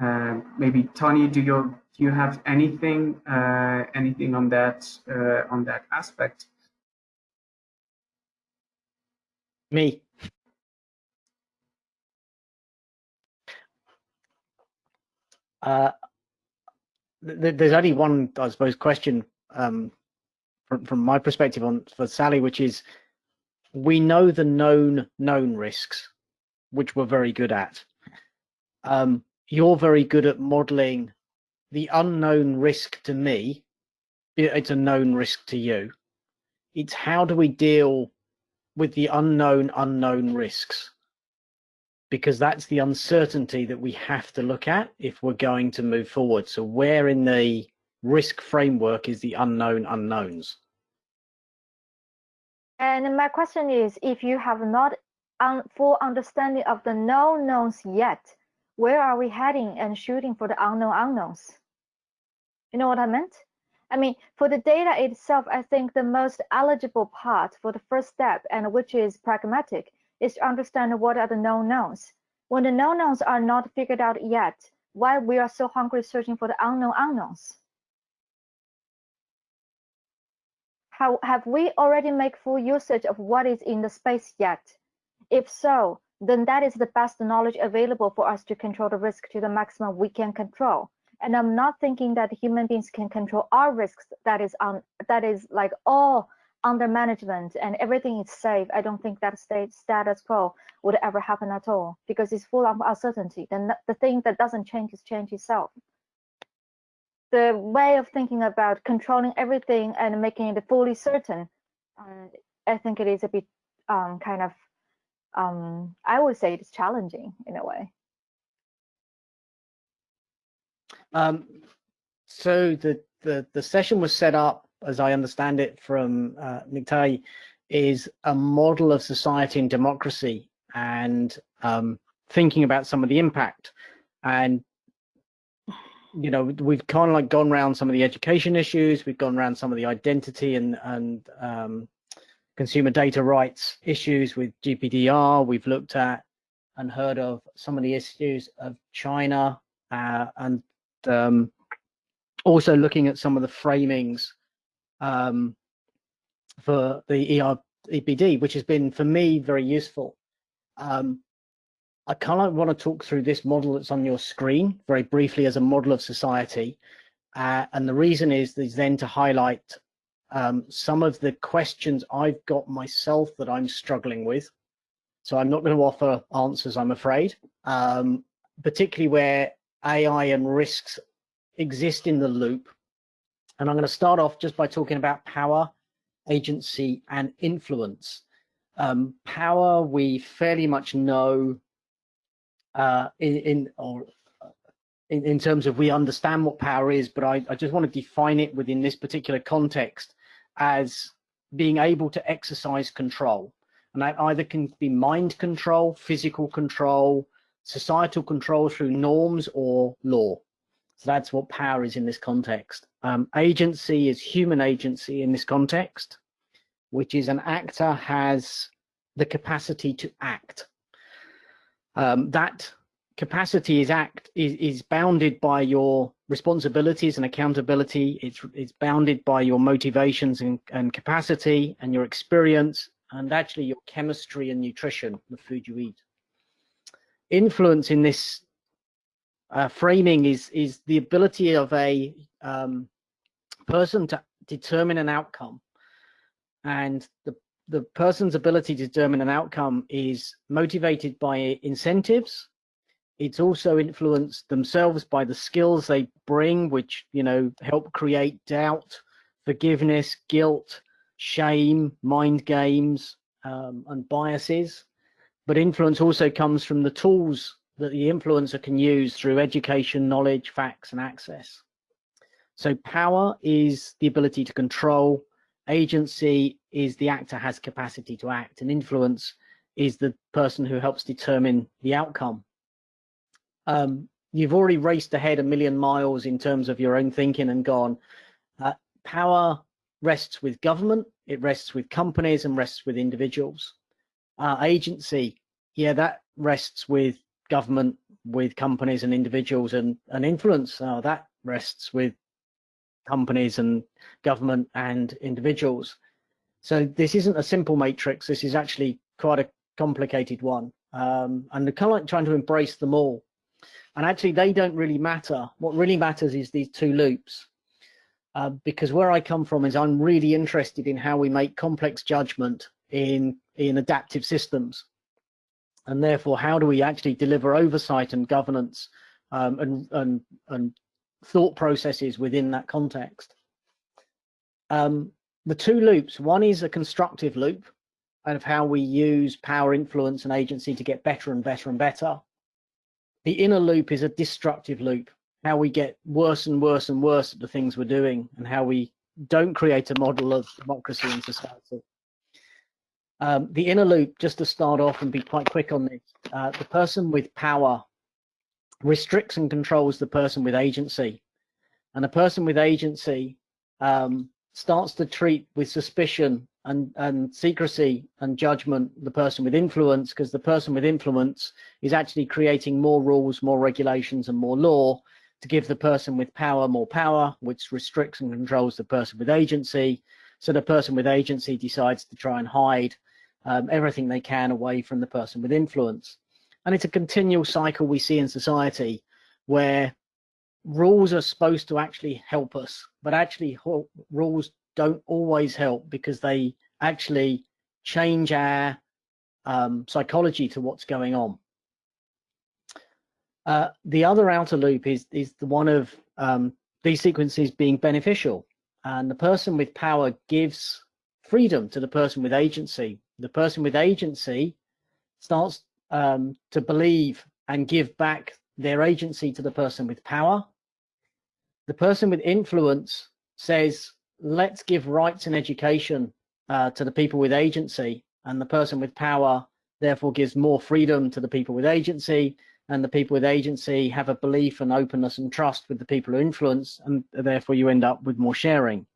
Uh, maybe Tony, do you do you have anything uh, anything on that uh, on that aspect? Me. Uh, th there's only one, I suppose, question um, from, from my perspective on for Sally, which is we know the known known risks, which we're very good at. Um, you're very good at modeling the unknown risk to me. It's a known risk to you. It's how do we deal with the unknown unknown risks? Because that's the uncertainty that we have to look at if we're going to move forward. So where in the risk framework is the unknown unknowns? And my question is, if you have not un full understanding of the known knowns yet, where are we heading and shooting for the unknown unknowns? You know what I meant? I mean, for the data itself, I think the most eligible part for the first step, and which is pragmatic, is to understand what are the known knowns. When the known knowns are not figured out yet, why we are so hungry searching for the unknown unknowns? How, have we already made full usage of what is in the space yet? If so, then that is the best knowledge available for us to control the risk to the maximum we can control. And I'm not thinking that human beings can control our risks. That is on that is like all under management and everything is safe, I don't think that state status quo would ever happen at all because it's full of uncertainty. Then the thing that doesn't change is change itself. The way of thinking about controlling everything and making it fully certain, um, I think it is a bit um, kind of, um, I would say it's challenging in a way. Um, so the, the, the session was set up as I understand it from uh, Nick is a model of society and democracy and um, thinking about some of the impact. And, you know, we've kind of like gone around some of the education issues, we've gone around some of the identity and, and um, consumer data rights issues with GPDR. We've looked at and heard of some of the issues of China uh, and um, also looking at some of the framings um, for the ER, EPD, which has been for me very useful. Um, I kind of want to talk through this model that's on your screen very briefly as a model of society. Uh, and the reason is, is then to highlight um, some of the questions I've got myself that I'm struggling with. So I'm not going to offer answers, I'm afraid, um, particularly where AI and risks exist in the loop. And I'm going to start off just by talking about power, agency, and influence. Um, power, we fairly much know uh, in, in or uh, in, in, terms of we understand what power is, but I, I just want to define it within this particular context as being able to exercise control. And that either can be mind control, physical control, societal control through norms or law. So that's what power is in this context. Um, agency is human agency in this context, which is an actor has the capacity to act um, that capacity is act is, is bounded by your responsibilities and accountability. It's, it's bounded by your motivations and, and capacity and your experience and actually your chemistry and nutrition, the food you eat. Influence in this uh, framing is, is the ability of a um, person to determine an outcome. And the the person's ability to determine an outcome is motivated by incentives. It's also influenced themselves by the skills they bring, which, you know, help create doubt, forgiveness, guilt, shame, mind games, um, and biases. But influence also comes from the tools that the influencer can use through education, knowledge, facts, and access. So power is the ability to control, agency is the actor has capacity to act and influence is the person who helps determine the outcome. Um, you've already raced ahead a million miles in terms of your own thinking and gone, uh, power rests with government, it rests with companies and rests with individuals. Uh, agency, yeah, that rests with government, with companies and individuals and, and influence, uh, that rests with companies and government and individuals. So this isn't a simple matrix. This is actually quite a complicated one. Um, and kind of like trying to embrace them all. And actually, they don't really matter. What really matters is these two loops. Uh, because where I come from is I'm really interested in how we make complex judgment in, in adaptive systems. And therefore, how do we actually deliver oversight and governance um, and, and, and thought processes within that context. Um, the two loops, one is a constructive loop and of how we use power, influence, and agency to get better and better and better. The inner loop is a destructive loop, how we get worse and worse and worse at the things we're doing and how we don't create a model of democracy in society. Um, the inner loop, just to start off and be quite quick on this, uh, the person with power restricts and controls the person with agency. And a person with agency um, starts to treat with suspicion and, and secrecy and judgment the person with influence because the person with influence is actually creating more rules, more regulations and more law to give the person with power more power, which restricts and controls the person with agency. So the person with agency decides to try and hide um, everything they can away from the person with influence. And it's a continual cycle we see in society where rules are supposed to actually help us, but actually rules don't always help because they actually change our um, psychology to what's going on. Uh, the other outer loop is, is the one of um, these sequences being beneficial. And the person with power gives freedom to the person with agency. The person with agency starts um, to believe and give back their agency to the person with power. The person with influence says, let's give rights and education uh, to the people with agency. And the person with power therefore gives more freedom to the people with agency. And the people with agency have a belief and openness and trust with the people who influence. And therefore you end up with more sharing.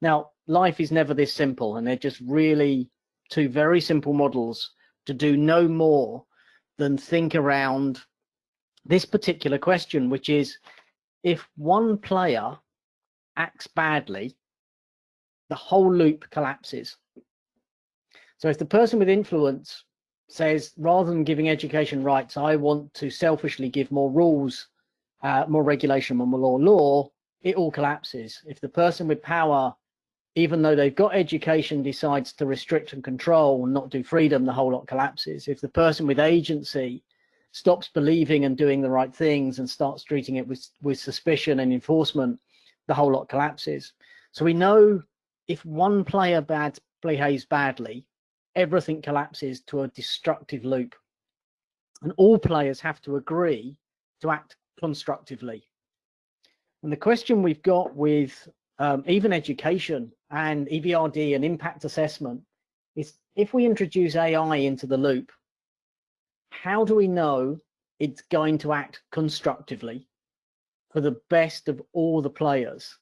Now, life is never this simple. And they're just really two very simple models to do no more than think around this particular question, which is if one player acts badly, the whole loop collapses. So if the person with influence says, rather than giving education rights, I want to selfishly give more rules, uh, more regulation, more law, law, it all collapses. If the person with power, even though they've got education, decides to restrict and control and not do freedom, the whole lot collapses. If the person with agency stops believing and doing the right things and starts treating it with, with suspicion and enforcement, the whole lot collapses. So we know if one player bad behaves badly, everything collapses to a destructive loop. And all players have to agree to act constructively. And the question we've got with um, even education and EBRD and impact assessment is if we introduce AI into the loop, how do we know it's going to act constructively for the best of all the players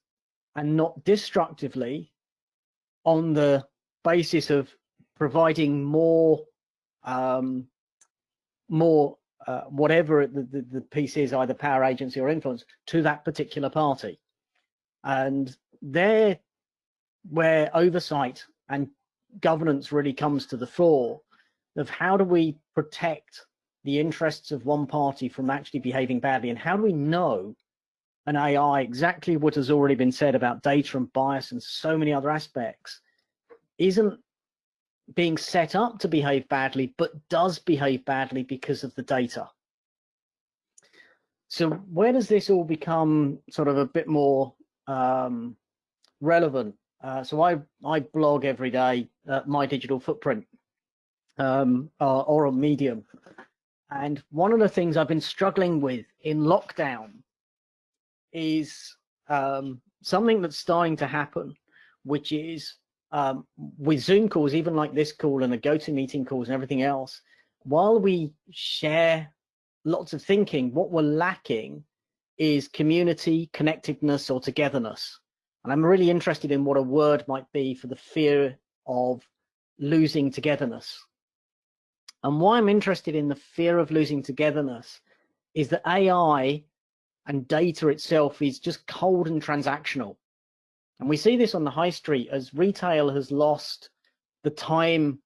and not destructively on the basis of providing more um, more uh, whatever the, the, the piece is, either power agency or influence, to that particular party. And there, where oversight and governance really comes to the fore, of how do we protect the interests of one party from actually behaving badly, and how do we know an AI exactly what has already been said about data and bias and so many other aspects isn't being set up to behave badly, but does behave badly because of the data. So where does this all become sort of a bit more um, relevant? Uh, so I, I blog every day my digital footprint um, or, or a medium. And one of the things I've been struggling with in lockdown is um, something that's starting to happen, which is um, with Zoom calls, even like this call and the GoToMeeting calls and everything else, while we share lots of thinking, what we're lacking is community, connectedness, or togetherness. And I'm really interested in what a word might be for the fear of losing togetherness. And why I'm interested in the fear of losing togetherness is that AI and data itself is just cold and transactional. And we see this on the high street as retail has lost the time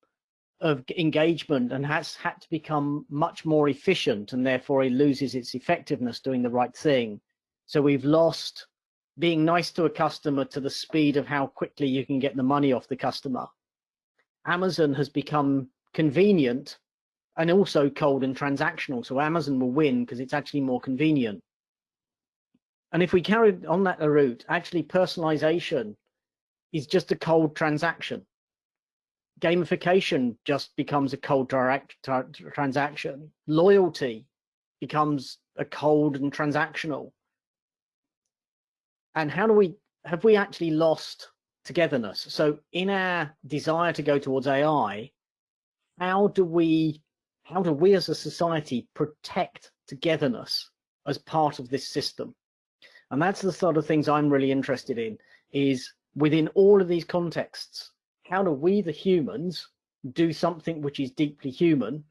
of engagement and has had to become much more efficient and therefore it loses its effectiveness doing the right thing. So we've lost being nice to a customer to the speed of how quickly you can get the money off the customer. Amazon has become convenient and also cold and transactional. So Amazon will win because it's actually more convenient. And if we carry on that route, actually personalization is just a cold transaction. Gamification just becomes a cold direct transaction. Loyalty becomes a cold and transactional. And how do we, have we actually lost togetherness? So in our desire to go towards AI, how do we, how do we as a society protect togetherness as part of this system? And that's the sort of things I'm really interested in is within all of these contexts, how do we, the humans, do something which is deeply human,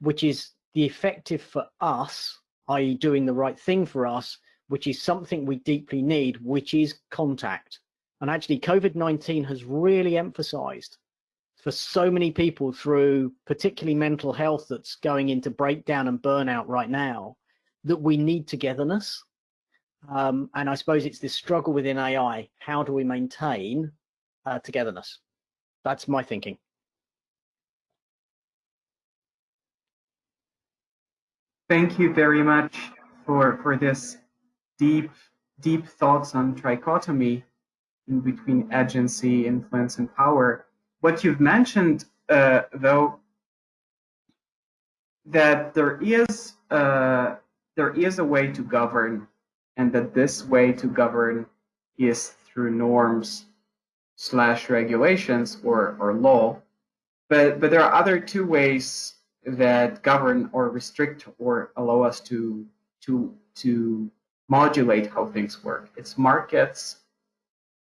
which is the effective for us, i.e. doing the right thing for us, which is something we deeply need, which is contact. And actually COVID-19 has really emphasized for so many people through particularly mental health that's going into breakdown and burnout right now, that we need togetherness um, and I suppose it's this struggle within AI. How do we maintain uh, togetherness? That's my thinking. Thank you very much for, for this deep, deep thoughts on trichotomy in between agency, influence, and power. What you've mentioned, uh, though, that there is uh, there is a way to govern and that this way to govern is through norms slash regulations or, or law. But, but there are other two ways that govern or restrict or allow us to, to, to modulate how things work. It's markets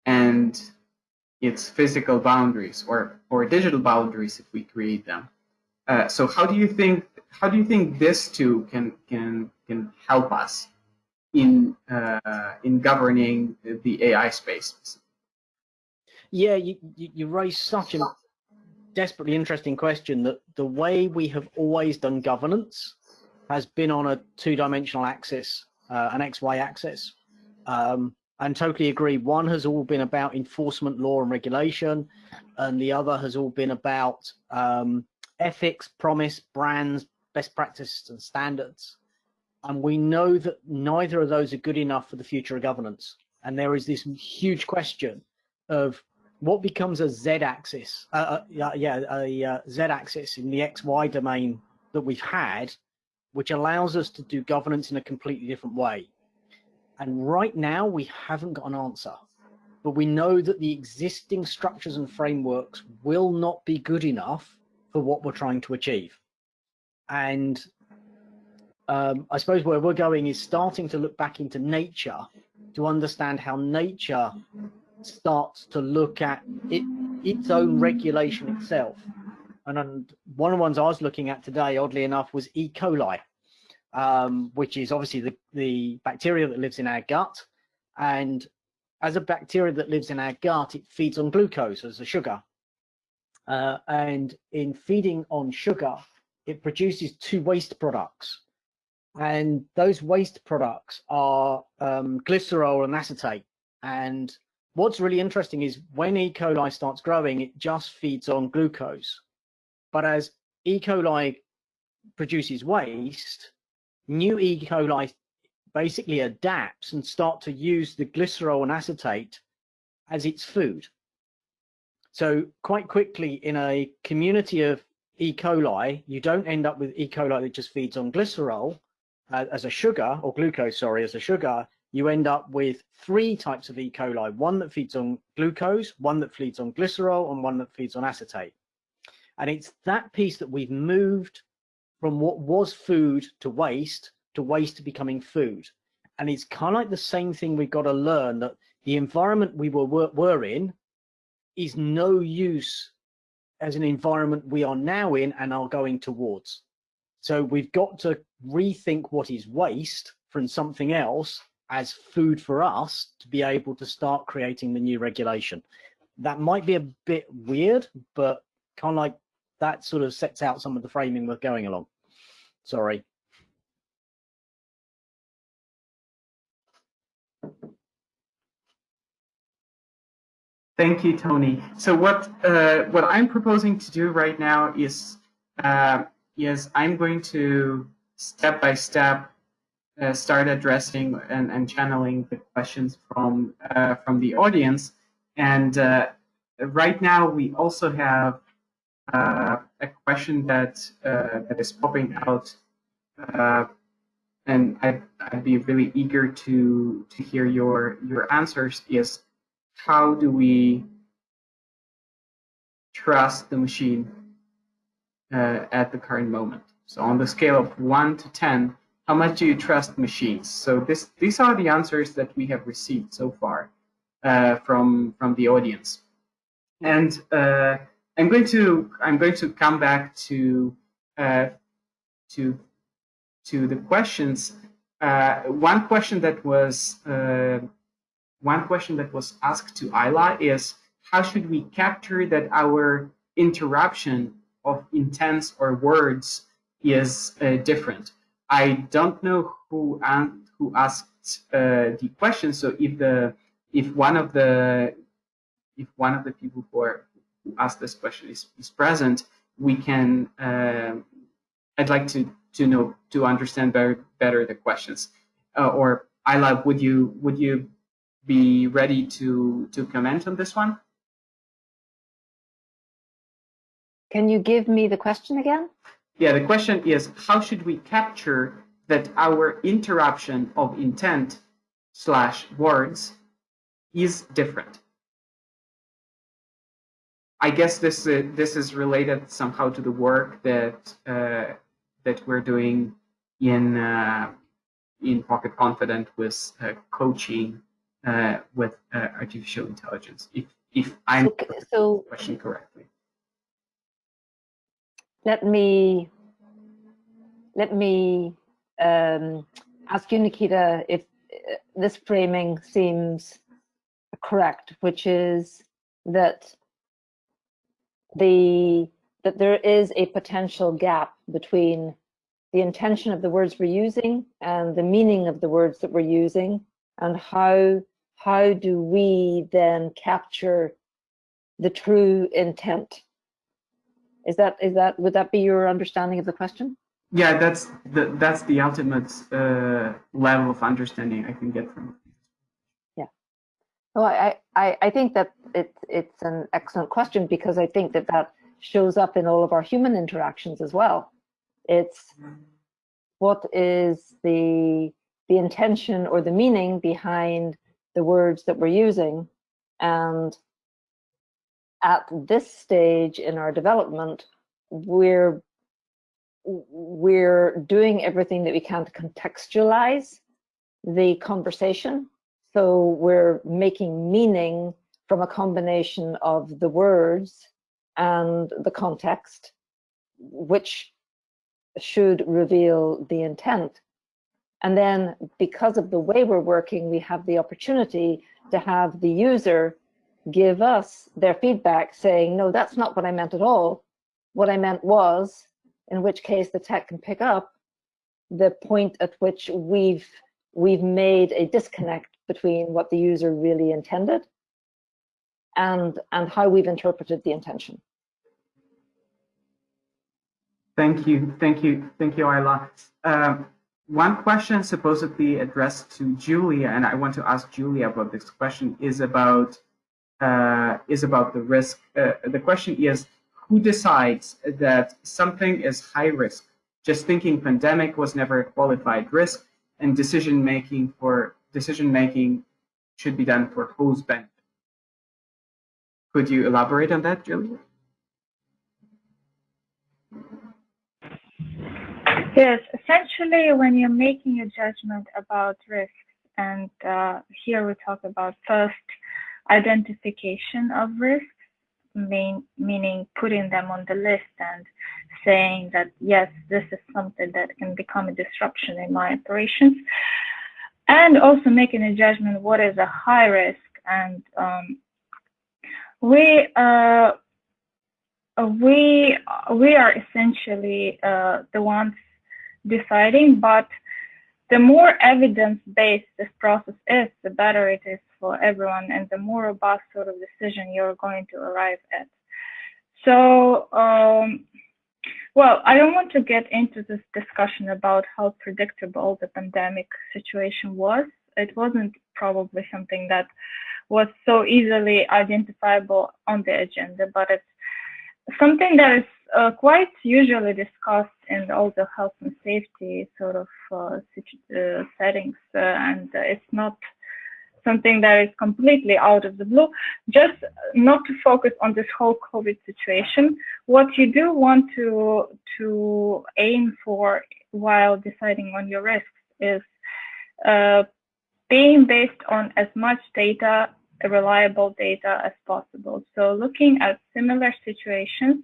and it's physical boundaries or, or digital boundaries if we create them. Uh, so how do you think how do you think this two can can can help us in uh, in governing the AI space. Yeah, you, you, you raise such a desperately interesting question that the way we have always done governance has been on a two-dimensional axis, uh, an XY axis. Um, and totally agree. One has all been about enforcement, law, and regulation, and the other has all been about um, ethics, promise, brands, best practices, and standards. And we know that neither of those are good enough for the future of governance. And there is this huge question of what becomes a z-axis, uh, uh, yeah, a uh, z-axis in the XY domain that we've had, which allows us to do governance in a completely different way. And right now we haven't got an answer, but we know that the existing structures and frameworks will not be good enough for what we're trying to achieve. And um, I suppose where we're going is starting to look back into nature to understand how nature starts to look at it, its own regulation itself. And, one of the ones I was looking at today, oddly enough, was E. coli, um, which is obviously the, the bacteria that lives in our gut. And as a bacteria that lives in our gut, it feeds on glucose as a sugar. Uh, and in feeding on sugar, it produces two waste products. And those waste products are um, glycerol and acetate. And what's really interesting is when E. coli starts growing, it just feeds on glucose. But as E. coli produces waste, new E. coli basically adapts and start to use the glycerol and acetate as its food. So quite quickly in a community of E. coli, you don't end up with E. coli that just feeds on glycerol uh, as a sugar or glucose, sorry, as a sugar. You end up with three types of E. coli, one that feeds on glucose, one that feeds on glycerol, and one that feeds on acetate. And it's that piece that we've moved from what was food to waste to waste becoming food. And it's kind of like the same thing we've got to learn that the environment we were, were, were in is no use as an environment we are now in and are going towards. So we've got to rethink what is waste from something else as food for us to be able to start creating the new regulation. That might be a bit weird, but kind of like that sort of sets out some of the framing we're going along. Sorry. Thank you, Tony. So what uh, what I'm proposing to do right now is uh, is I'm going to step by step uh, start addressing and, and channeling the questions from uh, from the audience. And uh, right now we also have a question that that is popping out, and I'd, I'd be really eager to to hear your your answers. Is how do we trust the machine uh, at the current moment? So on the scale of 1 to 10, how much do you trust machines? So this, these are the answers that we have received so far uh, from, from the audience. And uh, I'm going to I'm going to come back to uh, to to the questions. Uh, one question that was uh, one question that was asked to Ayla is how should we capture that our interruption of intents or words is uh, different? I don't know who who asked uh, the question. So if the if one of the if one of the people who, are, asked this question is, is present, we can. Uh, I'd like to to know to understand better better the questions. Uh, or Ayla, would you would you be ready to, to comment on this one? Can you give me the question again? Yeah, the question is, how should we capture that our interruption of intent slash words is different? I guess this uh, this is related somehow to the work that uh, that we're doing in uh, in Pocket Confidant with uh, coaching uh, with uh, artificial intelligence, if, if I'm so, so question correctly. Let me let me um, ask you, Nikita, if this framing seems correct, which is that the that there is a potential gap between the intention of the words we're using and the meaning of the words that we're using and how how do we then capture the true intent? Is that is that would that be your understanding of the question? Yeah that's the that's the ultimate uh, level of understanding i can get from it well i i i think that it it's an excellent question because i think that that shows up in all of our human interactions as well. It's what is the the intention or the meaning behind the words that we're using. And at this stage in our development we're we're doing everything that we can to contextualize the conversation so we're making meaning from a combination of the words and the context which should reveal the intent. And then because of the way we're working, we have the opportunity to have the user give us their feedback saying, no, that's not what I meant at all. What I meant was, in which case the tech can pick up the point at which we've we've made a disconnect between what the user really intended and and how we've interpreted the intention. Thank you, thank you, thank you, Ayla. Um, one question supposedly addressed to Julia, and I want to ask Julia about this question, is about uh, is about the risk. Uh, the question is, who decides that something is high risk? Just thinking pandemic was never a qualified risk, and decision making for decision making should be done for whose benefit. Could you elaborate on that, Julia? Yes, essentially, when you're making a judgment about risks, and uh, here we talk about first identification of risks, mean, meaning putting them on the list and saying that, yes, this is something that can become a disruption in my operations, and also making a judgment what is a high risk. And um, we, uh, we, we are essentially uh, the ones deciding, but the more evidence-based this process is, the better it is for everyone and the more robust sort of decision you're going to arrive at. So, um, well, I don't want to get into this discussion about how predictable the pandemic situation was. It wasn't probably something that was so easily identifiable on the agenda, but it's something that is uh, quite usually discussed in all the health and safety sort of uh, uh, settings, uh, and it's not something that is completely out of the blue. Just not to focus on this whole COVID situation. What you do want to to aim for while deciding on your risks is uh, being based on as much data reliable data as possible. So looking at similar situations,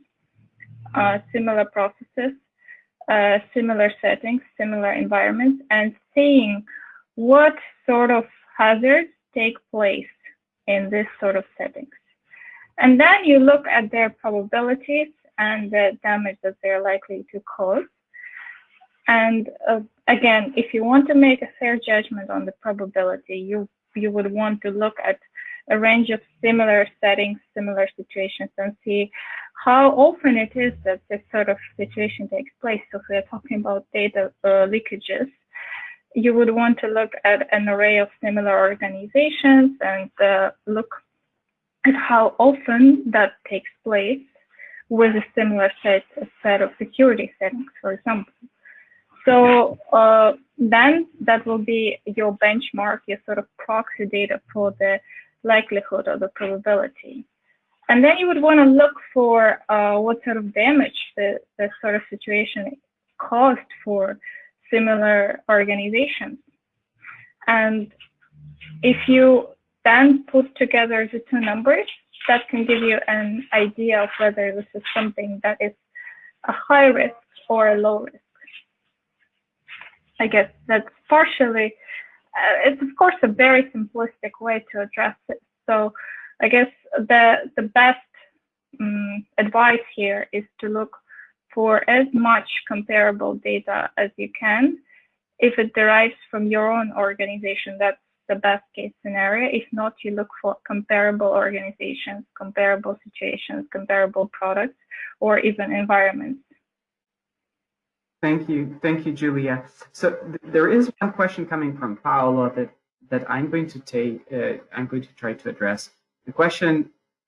uh, similar processes, uh, similar settings, similar environments, and seeing what sort of hazards take place in this sort of settings. And then you look at their probabilities and the damage that they're likely to cause. And uh, again, if you want to make a fair judgment on the probability, you you would want to look at a range of similar settings, similar situations, and see how often it is that this sort of situation takes place. So if we're talking about data uh, leakages, you would want to look at an array of similar organizations and uh, look at how often that takes place with a similar set, a set of security settings, for example. So uh, then that will be your benchmark, your sort of proxy data for the likelihood or the probability. And then you would want to look for uh, what sort of damage the, the sort of situation caused for similar organizations. And if you then put together the two numbers, that can give you an idea of whether this is something that is a high risk or a low risk. I guess that's partially it's of course a very simplistic way to address it. So I guess the the best um, advice here is to look for as much comparable data as you can. If it derives from your own organization, that's the best case scenario. If not, you look for comparable organizations, comparable situations, comparable products, or even environments. Thank you. Thank you, Julia. So th there is one question coming from Paolo that, that I'm going to take, uh, I'm going to try to address. The question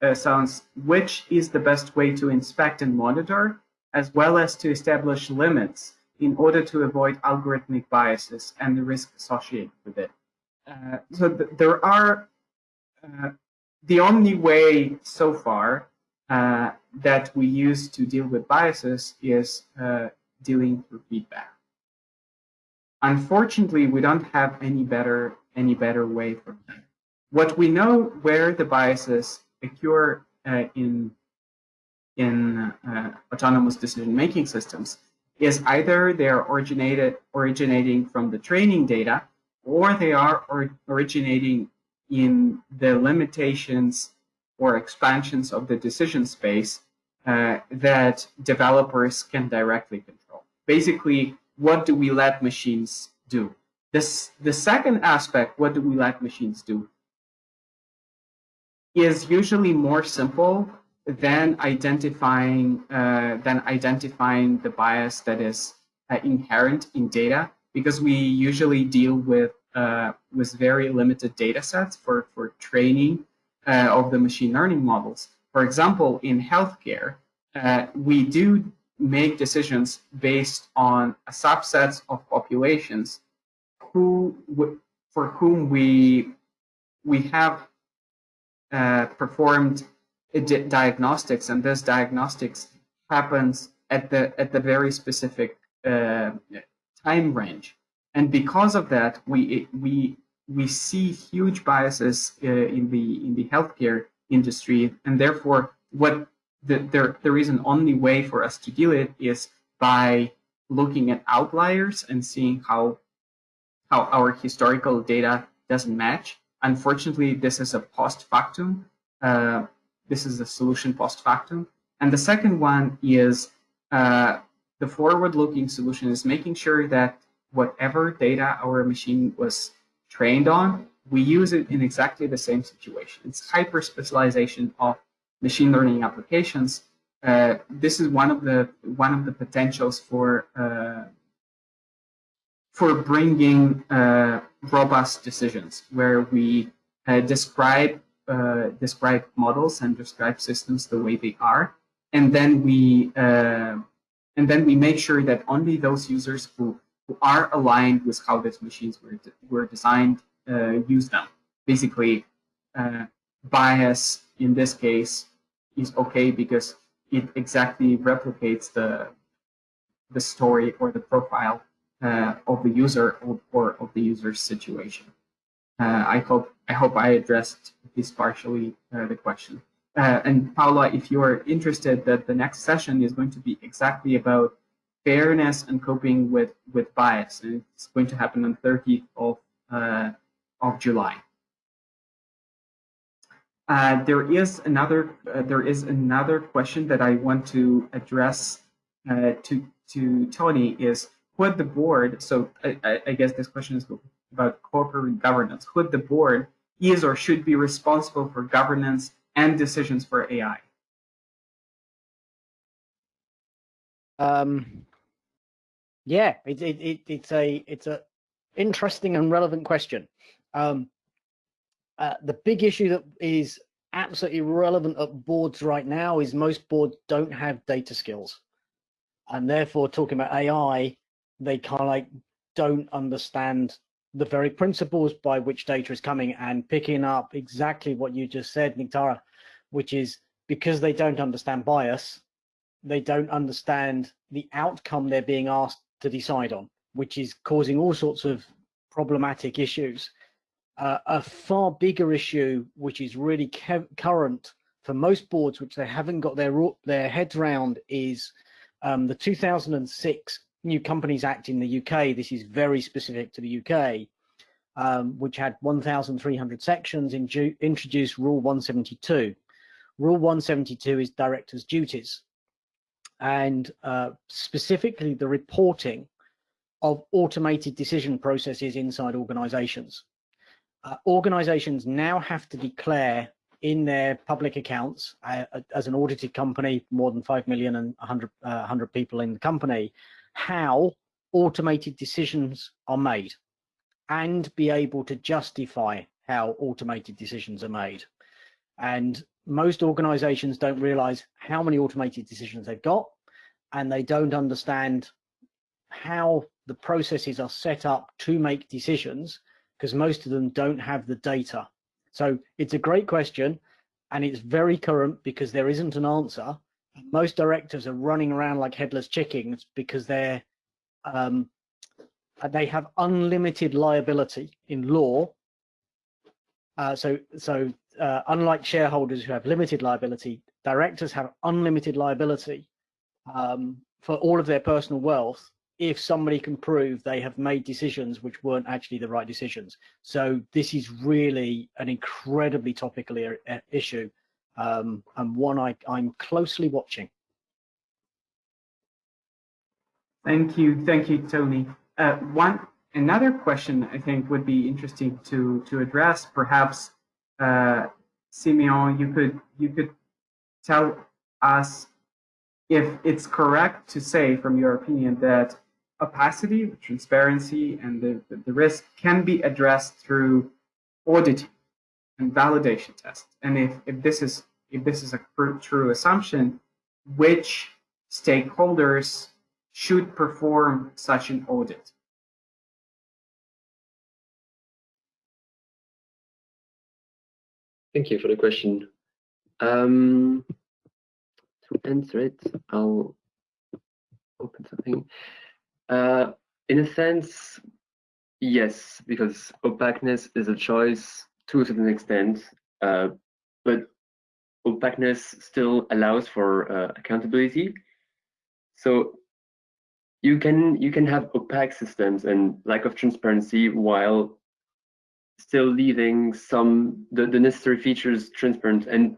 uh, sounds, which is the best way to inspect and monitor, as well as to establish limits in order to avoid algorithmic biases and the risk associated with it? Uh, so th there are, uh, the only way so far uh, that we use to deal with biases is uh, dealing through feedback. Unfortunately, we don't have any better any better way for that. What we know where the biases occur uh, in in uh, autonomous decision-making systems is either they are originated originating from the training data or they are or originating in the limitations or expansions of the decision space uh, that developers can directly control. Basically, what do we let machines do? This, the second aspect, what do we let machines do, is usually more simple than identifying uh, than identifying the bias that is uh, inherent in data, because we usually deal with uh, with very limited data sets for for training uh, of the machine learning models. For example, in healthcare, uh, we do make decisions based on a subsets of populations who for whom we we have uh, performed diagnostics, and this diagnostics happens at the at the very specific uh, time range. And because of that, we we we see huge biases uh, in the in the healthcare industry, and therefore, what the, there there is an only way for us to deal it is by looking at outliers and seeing how how our historical data doesn't match. Unfortunately, this is a post factum. Uh, this is a solution post factum. And the second one is uh, the forward-looking solution is making sure that whatever data our machine was trained on, we use it in exactly the same situation. It's hyper-specialization of machine learning applications. Uh, this is one of the one of the potentials for uh, for bringing uh, robust decisions, where we uh, describe uh, describe models and describe systems the way they are, and then we uh, and then we make sure that only those users who, who are aligned with how these machines were de were designed use them. Basically, bias in this case is okay because it exactly replicates the the story or the profile uh, of the user or, or, of the user's situation. Uh, I hope I hope I addressed this partially uh, the question. Uh, and Paula, if you are interested, that the next session is going to be exactly about fairness and coping with with bias, and it's going to happen on 30th of uh, of July. Uh, there is another uh, there is another question that I want to address uh, to to Tony is would the board so I, I, guess this question is about corporate governance. Would the board is or should be responsible for governance and decisions for AI um yeah it, it, it it's a it's a interesting and relevant question. Um uh, the big issue that is absolutely relevant at boards right now is most boards don't have data skills. And therefore, talking about AI, they kind of like don't understand the very principles by which data is coming and picking up exactly what you just said, Niktara, which is because they don't understand bias, they don't understand the outcome they're being asked to decide on, which is causing all sorts of problematic issues. Uh, a far bigger issue, which is really current for most boards, which they haven't got their their heads around, is um, the 2006 New Companies Act in the UK. This is very specific to the UK. um, which had 1,300 sections, introduced Rule 172. Rule 172 is directors' duties, and uh, specifically the reporting of automated decision processes inside organizations. Uh, organizations now have to declare in their public accounts uh, as an audited company, more than 5 million and 100, uh, 100 people in the company, how automated decisions are made and be able to justify how automated decisions are made. And most organizations don't realize how many automated decisions they've got and they don't understand how the processes are set up to make decisions because most of them don't have the data. So it's a great question and it's very current because there isn't an answer. Most directors are running around like headless chickens because they're um, they have unlimited liability in law. Uh, so so uh, unlike shareholders who have limited liability, directors have unlimited liability um, for all of their personal wealth if somebody can prove they have made decisions which weren't actually the right decisions. So this is really an incredibly topical issue um, and one I, I'm closely watching. Thank you, thank you, Tony. Uh, one another question I think would be interesting to to address. Perhaps, uh, Simeon, you could you could tell us if it's correct to say, from your opinion, that opacity, transparency, and the, the risk can be addressed through auditing and validation tests. And if, if this is if this is a true assumption, which stakeholders should perform such an audit? Thank you for the question. Um, to answer it, I'll open something. Uh, in a sense, yes, because opaqueness is a choice to a certain extent, uh, but opaqueness still allows for uh, accountability. So you can you can have opaque systems and lack of transparency while still leaving some the, the necessary features transparent. And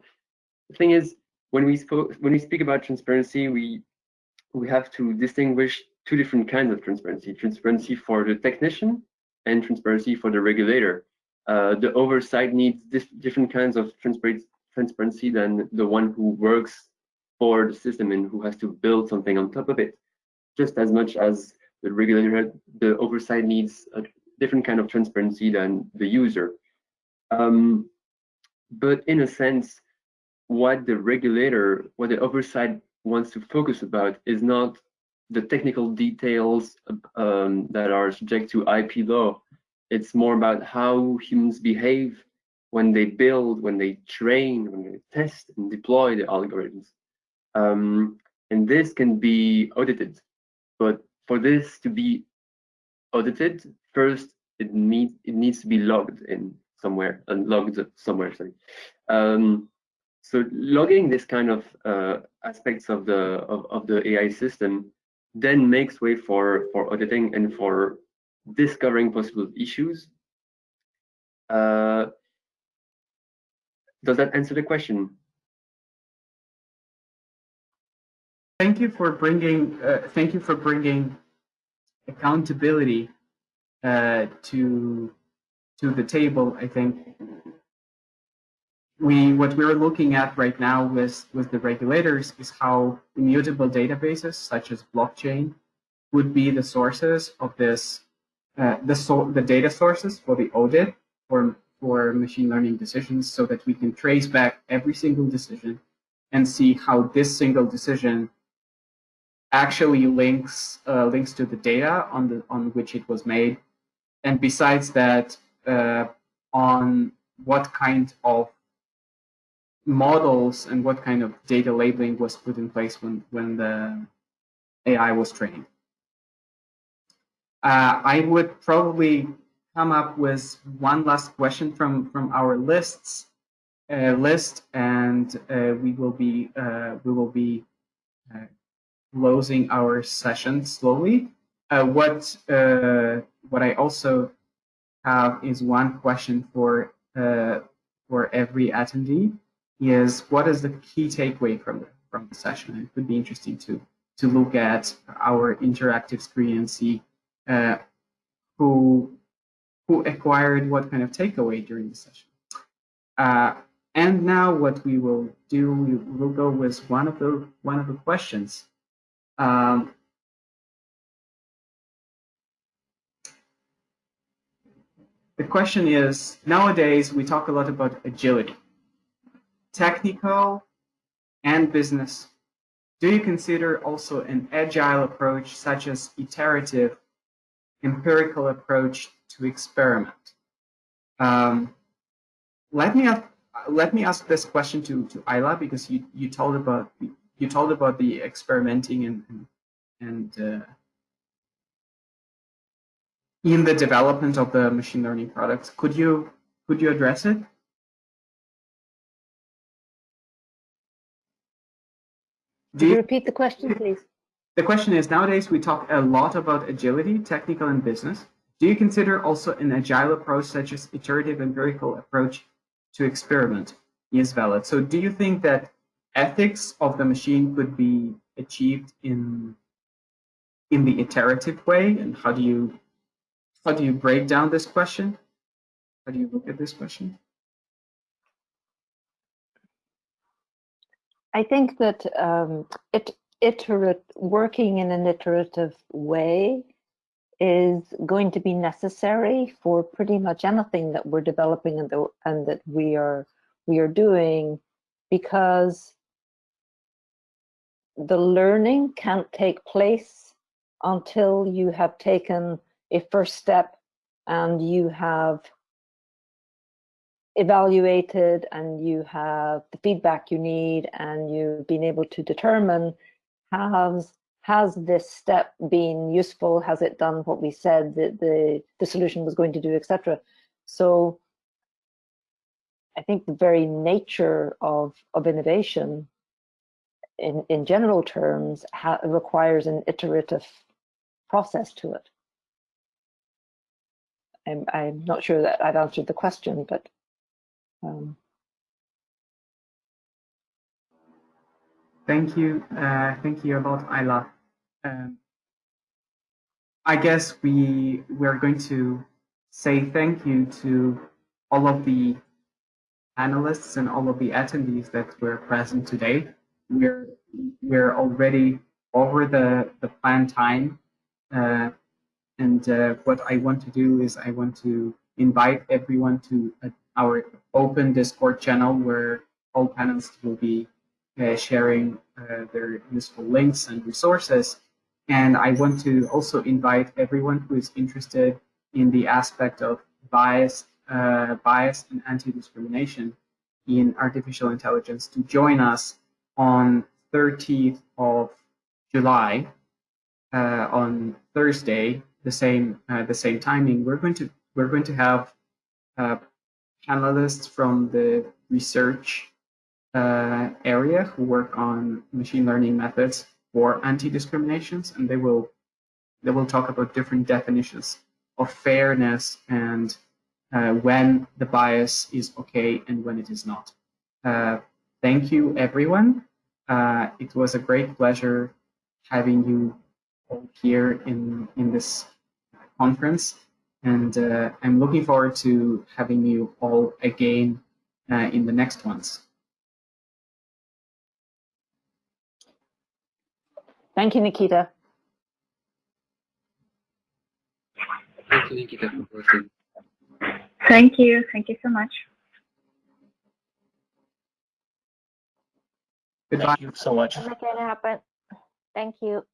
the thing is, when we spoke when we speak about transparency, we we have to distinguish two different kinds of transparency, transparency for the technician and transparency for the regulator. Uh, the oversight needs different kinds of transparency than the one who works for the system and who has to build something on top of it. Just as much as the regulator, the oversight needs a different kind of transparency than the user. Um, but in a sense, what the regulator, what the oversight wants to focus about is not the technical details um, that are subject to IP law. It's more about how humans behave when they build, when they train, when they test and deploy the algorithms. Um, and this can be audited. But for this to be audited, first it needs it needs to be logged in somewhere and logged somewhere. Sorry. Um, so logging this kind of uh, aspects of the of, of the AI system then makes way for, for auditing and for discovering possible issues. Uh, does that answer the question? Thank you for bringing. Uh, thank you for bringing accountability uh, to to the table. I think we what we're looking at right now with with the regulators is how immutable databases such as blockchain would be the sources of this uh, the so the data sources for the audit for for machine learning decisions so that we can trace back every single decision and see how this single decision actually links uh, links to the data on the on which it was made. And besides that uh, on what kind of models and what kind of data labeling was put in place when, when the AI was trained. Uh, I would probably come up with one last question from, from our lists uh, list, and uh, we will be uh, we will be uh, closing our session slowly. Uh, what what I also have is one question for for every attendee is what is the key takeaway from the from the session? It would be interesting to to look at our interactive screen and see uh, who who acquired what kind of takeaway during the session. Uh, and now what we will do, we will go with one of the one of the questions. Um, the question is, nowadays we talk a lot about agility, technical and business. Do you consider also an agile approach such as iterative, empirical approach to experiment? Um, let me ask, let me ask this question to to Ayla because you you told about you told about the experimenting and and, uh, in the development of the machine learning products. Could you could you address it? Could you repeat the question, please? The question is, nowadays we talk a lot about agility, technical and business. Do you consider also an agile approach such as iterative and empirical approach to experiment is valid? So do you think that ethics of the machine could be achieved in in the iterative way? And how do you how do you break down this question? How do you look at this question? I think that um, it iterate working in an iterative way is going to be necessary for pretty much anything that we're developing and, the, and that we are we are doing because the learning can't take place until you have taken a first step and you have evaluated and you have the feedback you need and you've been able to determine has has this step been useful? Has it done what we said that the the solution was going to do etc so i think the very nature of of innovation in in general terms requires an iterative process to it. I'm, I'm not sure that I've answered the question, but um, Thank you. Uh, thank you a lot, Ayla. Um, I guess we we're going to say thank you to all of the analysts and all of the attendees that were present today. We're we're already over the the planned time, uh, and uh, what I want to do is I want to invite everyone to uh, our open Discord channel where all panelists will be uh, sharing uh, their useful links and resources. And I want to also invite everyone who is interested in the aspect of bias, uh, bias and anti-discrimination in artificial intelligence to join us on 30th of July uh, on Thursday, the same uh, the same timing. We're going to we're going to have panelists from the research uh, area who work on machine learning methods for anti-discriminations, and they will they will talk about different definitions of fairness and uh, when the bias is okay and when it is not. Uh, thank you, everyone. Uh, it was a great pleasure having you all here in in this conference, and uh, I'm looking forward to having you all again uh, in the next ones. Thank you, Nikita. Thank you, Nikita, for hosting. Thank you. Thank you so much. Goodbye. Thank you so much. Make it happen. Thank you.